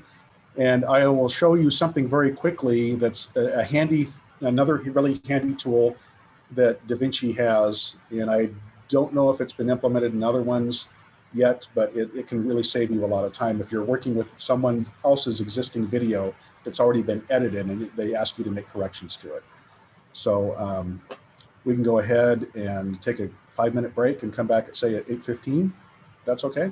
And I will show you something very quickly that's a, a handy, another really handy tool that DaVinci has. And I don't know if it's been implemented in other ones yet, but it, it can really save you a lot of time if you're working with someone else's existing video that's already been edited and they ask you to make corrections to it. So um, we can go ahead and take a five minute break and come back at say at 8.15. That's okay.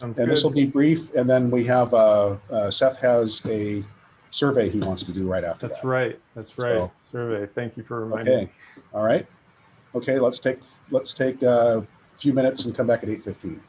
Sounds And this will be brief. And then we have, uh, uh, Seth has a survey he wants to do right after That's that. right. That's right. So- Survey. Thank you for reminding Okay, me. all right. Okay, let's take, let's take uh, a few minutes and come back at 8.15.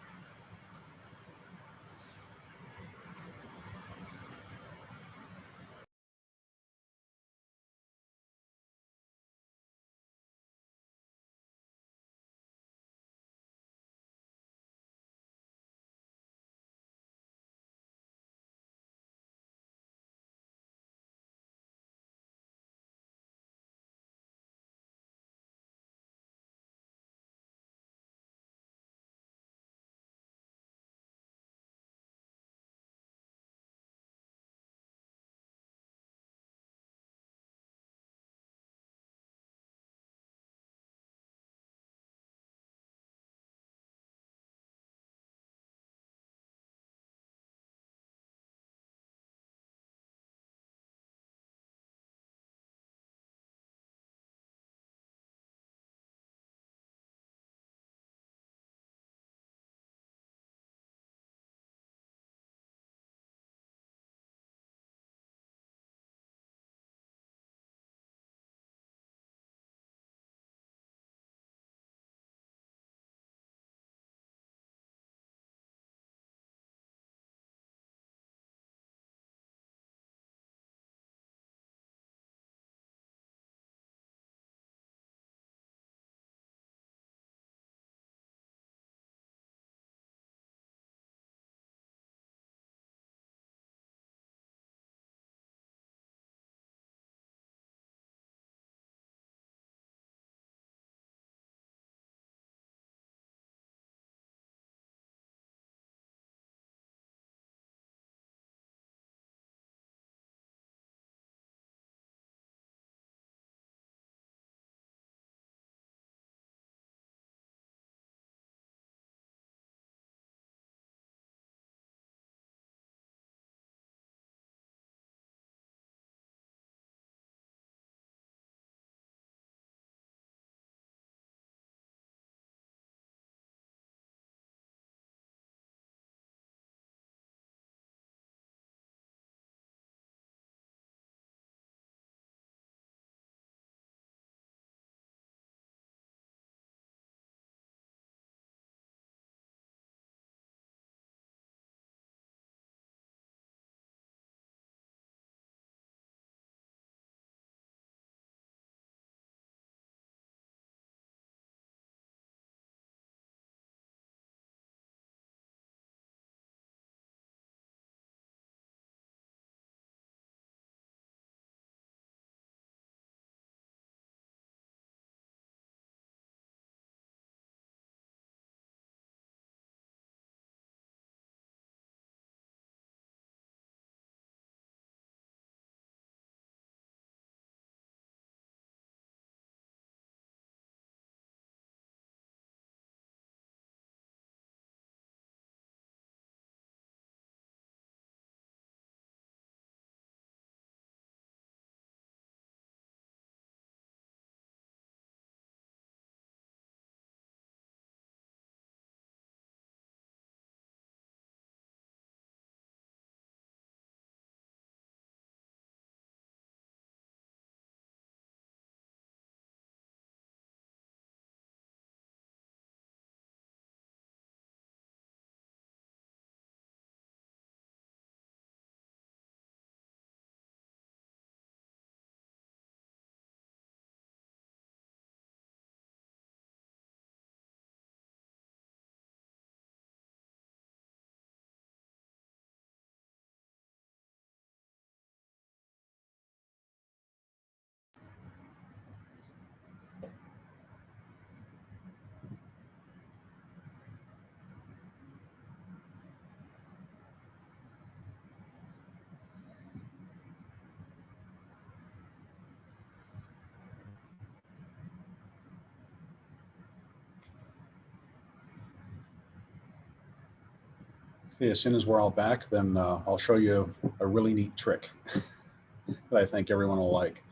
As soon as we're all back, then uh, I'll show you a really neat trick *laughs* that I think everyone will like.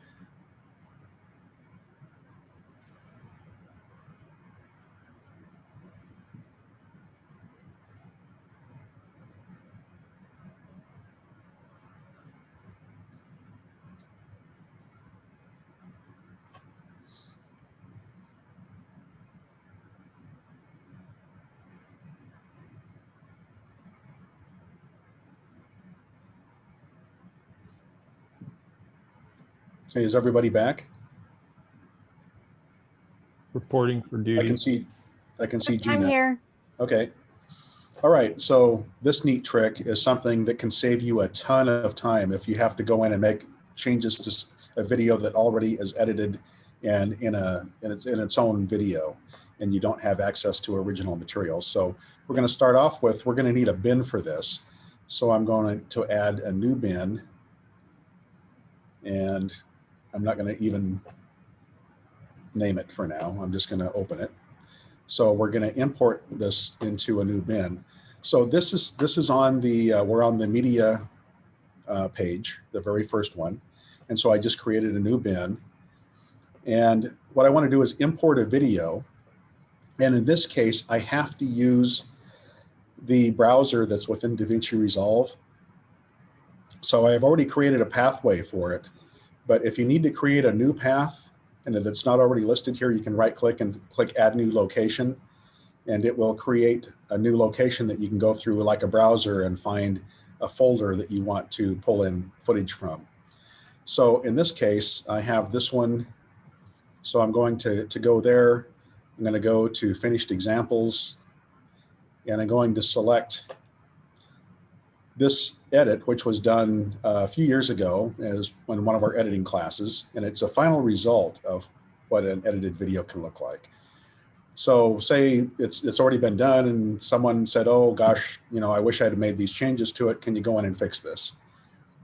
Hey, is everybody back? Reporting for duty. I can see, I can see Gina. I'm here. Okay. All right, so this neat trick is something that can save you a ton of time if you have to go in and make changes to a video that already is edited and in a in its in its own video and you don't have access to original materials. So we're going to start off with we're going to need a bin for this. So I'm going to add a new bin and I'm not going to even name it for now. I'm just going to open it. So we're going to import this into a new bin. So this is this is on the uh, we're on the media uh, page, the very first one, and so I just created a new bin. And what I want to do is import a video, and in this case, I have to use the browser that's within DaVinci Resolve. So I've already created a pathway for it, but if you need to create a new path, and it's not already listed here, you can right click and click add new location and it will create a new location that you can go through like a browser and find a folder that you want to pull in footage from. So in this case, I have this one. So I'm going to, to go there. I'm going to go to finished examples and I'm going to select this edit, which was done uh, a few years ago as in one of our editing classes. And it's a final result of what an edited video can look like. So say it's it's already been done and someone said, oh gosh, you know, I wish I had made these changes to it. Can you go in and fix this?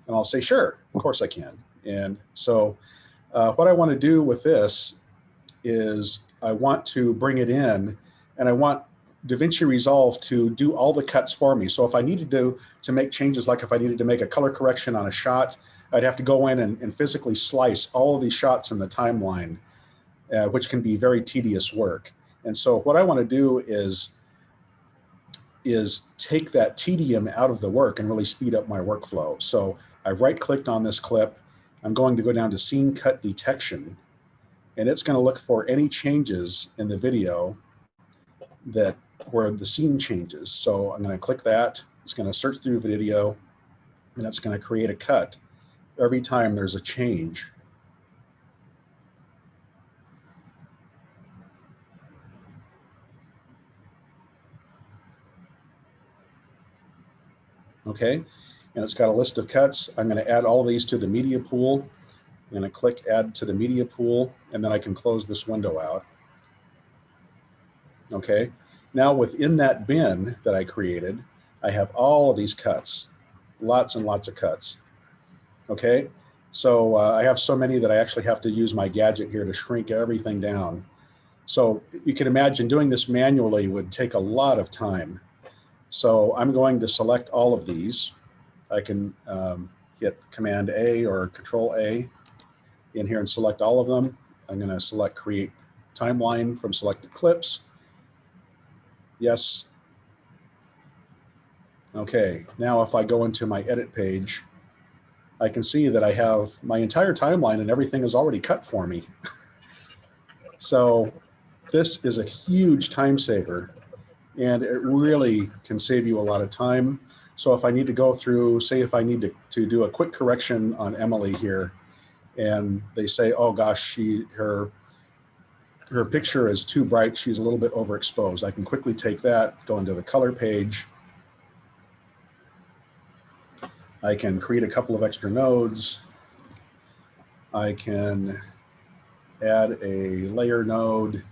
And I'll say, sure, of course I can. And so uh, what I want to do with this is I want to bring it in and I want DaVinci Resolve to do all the cuts for me. So if I needed to, to make changes, like if I needed to make a color correction on a shot, I'd have to go in and, and physically slice all of these shots in the timeline, uh, which can be very tedious work. And so what I want to do is, is take that tedium out of the work and really speed up my workflow. So I right clicked on this clip. I'm going to go down to scene cut detection and it's going to look for any changes in the video that where the scene changes. So I'm going to click that. It's going to search through video and it's going to create a cut every time there's a change. Okay, and it's got a list of cuts. I'm going to add all these to the media pool. I'm going to click add to the media pool and then I can close this window out. Okay, now within that bin that I created, I have all of these cuts, lots and lots of cuts. Okay, so uh, I have so many that I actually have to use my gadget here to shrink everything down. So you can imagine doing this manually would take a lot of time. So I'm going to select all of these. I can um, hit Command A or Control A in here and select all of them. I'm going to select Create Timeline from selected clips. Yes. Okay, now if I go into my edit page, I can see that I have my entire timeline and everything is already cut for me. *laughs* so this is a huge time saver and it really can save you a lot of time. So if I need to go through, say if I need to, to do a quick correction on Emily here, and they say, oh gosh, she her her picture is too bright, she's a little bit overexposed. I can quickly take that, go into the color page. I can create a couple of extra nodes. I can add a layer node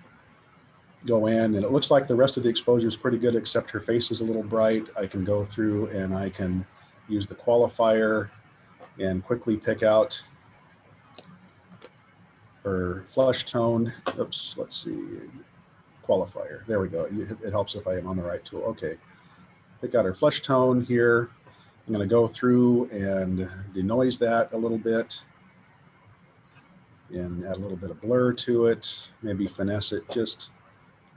go in and it looks like the rest of the exposure is pretty good except her face is a little bright. I can go through and I can use the qualifier and quickly pick out her flesh tone. Oops, let's see, qualifier. There we go. It, it helps if I am on the right tool. Okay. pick out our flush tone here. I'm going to go through and denoise that a little bit and add a little bit of blur to it. Maybe finesse it just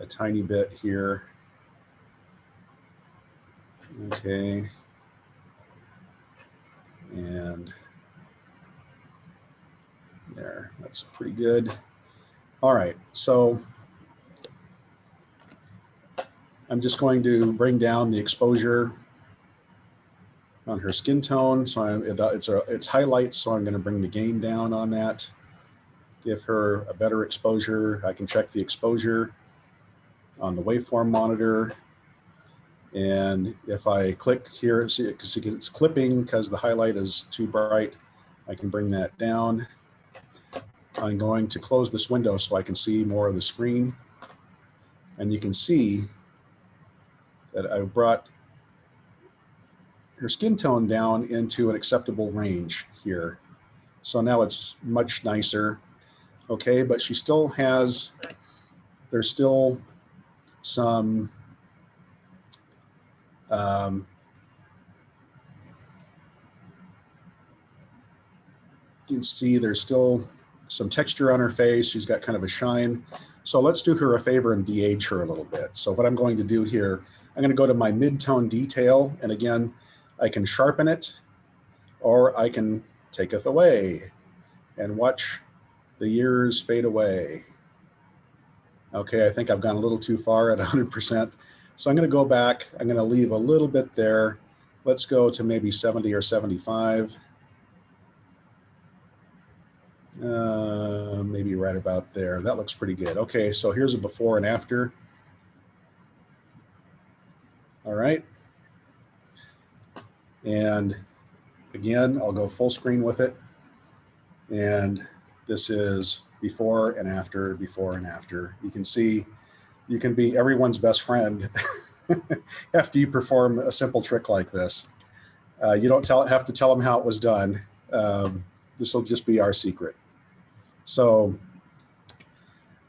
a tiny bit here. Okay. And there, that's pretty good. All right, so I'm just going to bring down the exposure on her skin tone. So I'm, uh, it's a, it's highlights, so I'm going to bring the gain down on that. Give her a better exposure. I can check the exposure on the waveform monitor. And if I click here, see it, see it's clipping because the highlight is too bright, I can bring that down. I'm going to close this window so I can see more of the screen. And you can see that I brought her skin tone down into an acceptable range here. So now it's much nicer. Okay, but she still has, there's still some um, you can see there's still some texture on her face. She's got kind of a shine. So let's do her a favor and de-age her a little bit. So what I'm going to do here, I'm going to go to my mid-tone detail. And again, I can sharpen it or I can take it away and watch the years fade away. Okay, I think I've gone a little too far at *laughs* 100%. So I'm going to go back. I'm going to leave a little bit there. Let's go to maybe 70 or 75. Uh, maybe right about there. That looks pretty good. Okay, so here's a before and after. All right. And again, I'll go full screen with it. And this is before and after, before and after. You can see you can be everyone's best friend *laughs* after you perform a simple trick like this. Uh, you don't tell, have to tell them how it was done. Um, this will just be our secret. So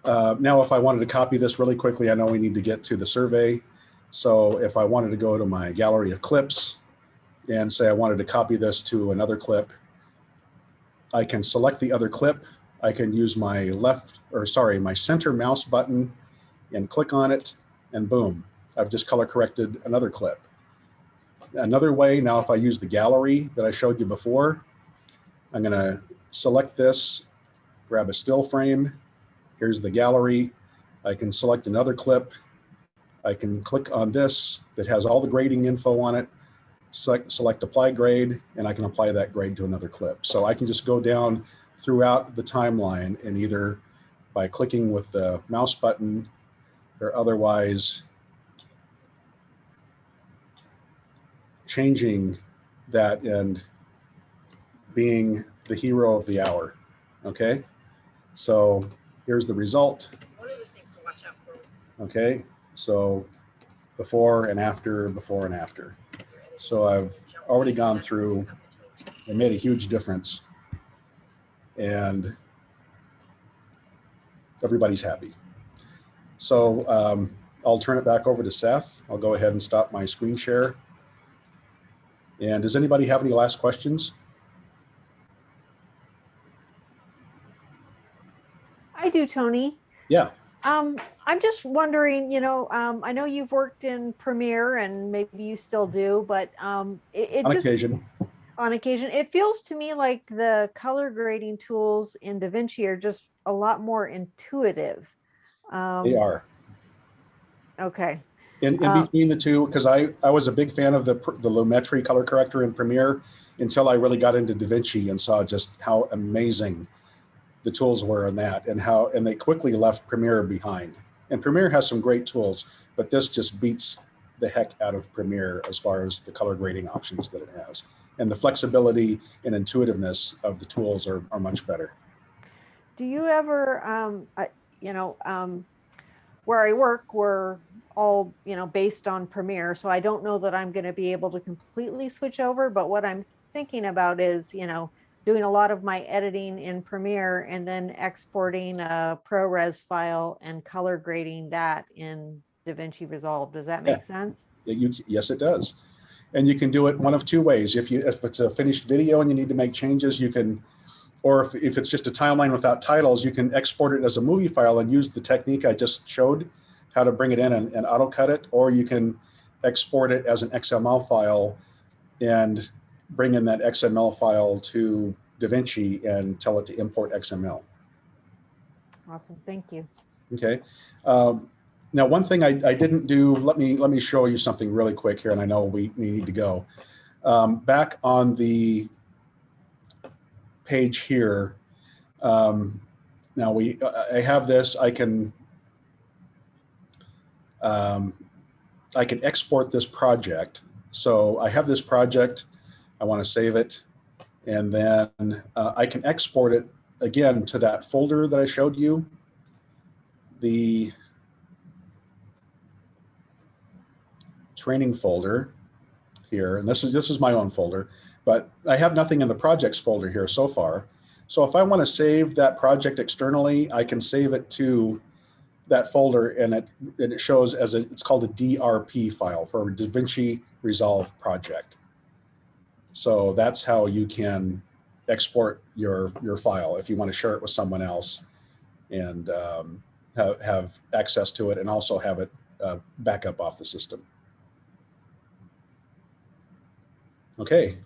uh, now if I wanted to copy this really quickly, I know we need to get to the survey. So if I wanted to go to my gallery of clips and say I wanted to copy this to another clip, I can select the other clip. I can use my left, or sorry, my center mouse button and click on it and boom, I've just color corrected another clip. Another way, now if I use the gallery that I showed you before, I'm gonna select this, grab a still frame. Here's the gallery. I can select another clip. I can click on this that has all the grading info on it, select, select apply grade, and I can apply that grade to another clip. So I can just go down throughout the timeline and either by clicking with the mouse button or otherwise changing that and being the hero of the hour. Okay, so here's the result. The. Okay, so before and after, before and after. So I've already gone through, it made a huge difference. And everybody's happy. So um, I'll turn it back over to Seth. I'll go ahead and stop my screen share. And does anybody have any last questions? Do, Tony. Yeah, Um, I'm just wondering, you know, um, I know you've worked in Premiere and maybe you still do, but um, it, it on just occasion. on occasion, it feels to me like the color grading tools in DaVinci are just a lot more intuitive. Um, They are. Okay. In, in Uh, between the two, because I, I was a big fan of the, the Lumetri color corrector in Premiere until I really got into DaVinci and saw just how amazing the tools were in that and how, and they quickly left Premiere behind. And Premiere has some great tools, but this just beats the heck out of Premiere as far as the color grading options that it has. And the flexibility and intuitiveness of the tools are, are much better. Do you ever, um, I, you know, um, where I work, we're all, you know, based on Premiere. So I don't know that I'm going to be able to completely switch over. But what I'm thinking about is, you know, doing a lot of my editing in Premiere and then exporting a ProRes file and color grading that in DaVinci Resolve. Does that Yeah. make sense? You, yes, it does. And you can do it one of two ways. If you, if it's a finished video and you need to make changes, you can, or if, if it's just a timeline without titles, you can export it as a movie file and use the technique I just showed, how to bring it in and, and auto cut it, or you can export it as an XML file and bring in that XML file to DaVinci and tell it to import XML. Awesome, thank you. Okay. Um, now, one thing I, I didn't do, let me, let me show you something really quick here, and I know we, we need to go. Um, back on the page here, um, now we, I have this, I can, um, I can export this project. So I have this project, I want to save it, and then uh, I can export it again to that folder that I showed you the training folder here, and this is this is my own folder, but I have nothing in the projects folder here so far. So if I want to save that project externally, I can save it to that folder and it, and it shows as a, it's called a DRP file for a DaVinci Resolve project. So that's how you can export your, your file if you want to share it with someone else and um, have, have access to it and also have it uh, back up off the system. Okay,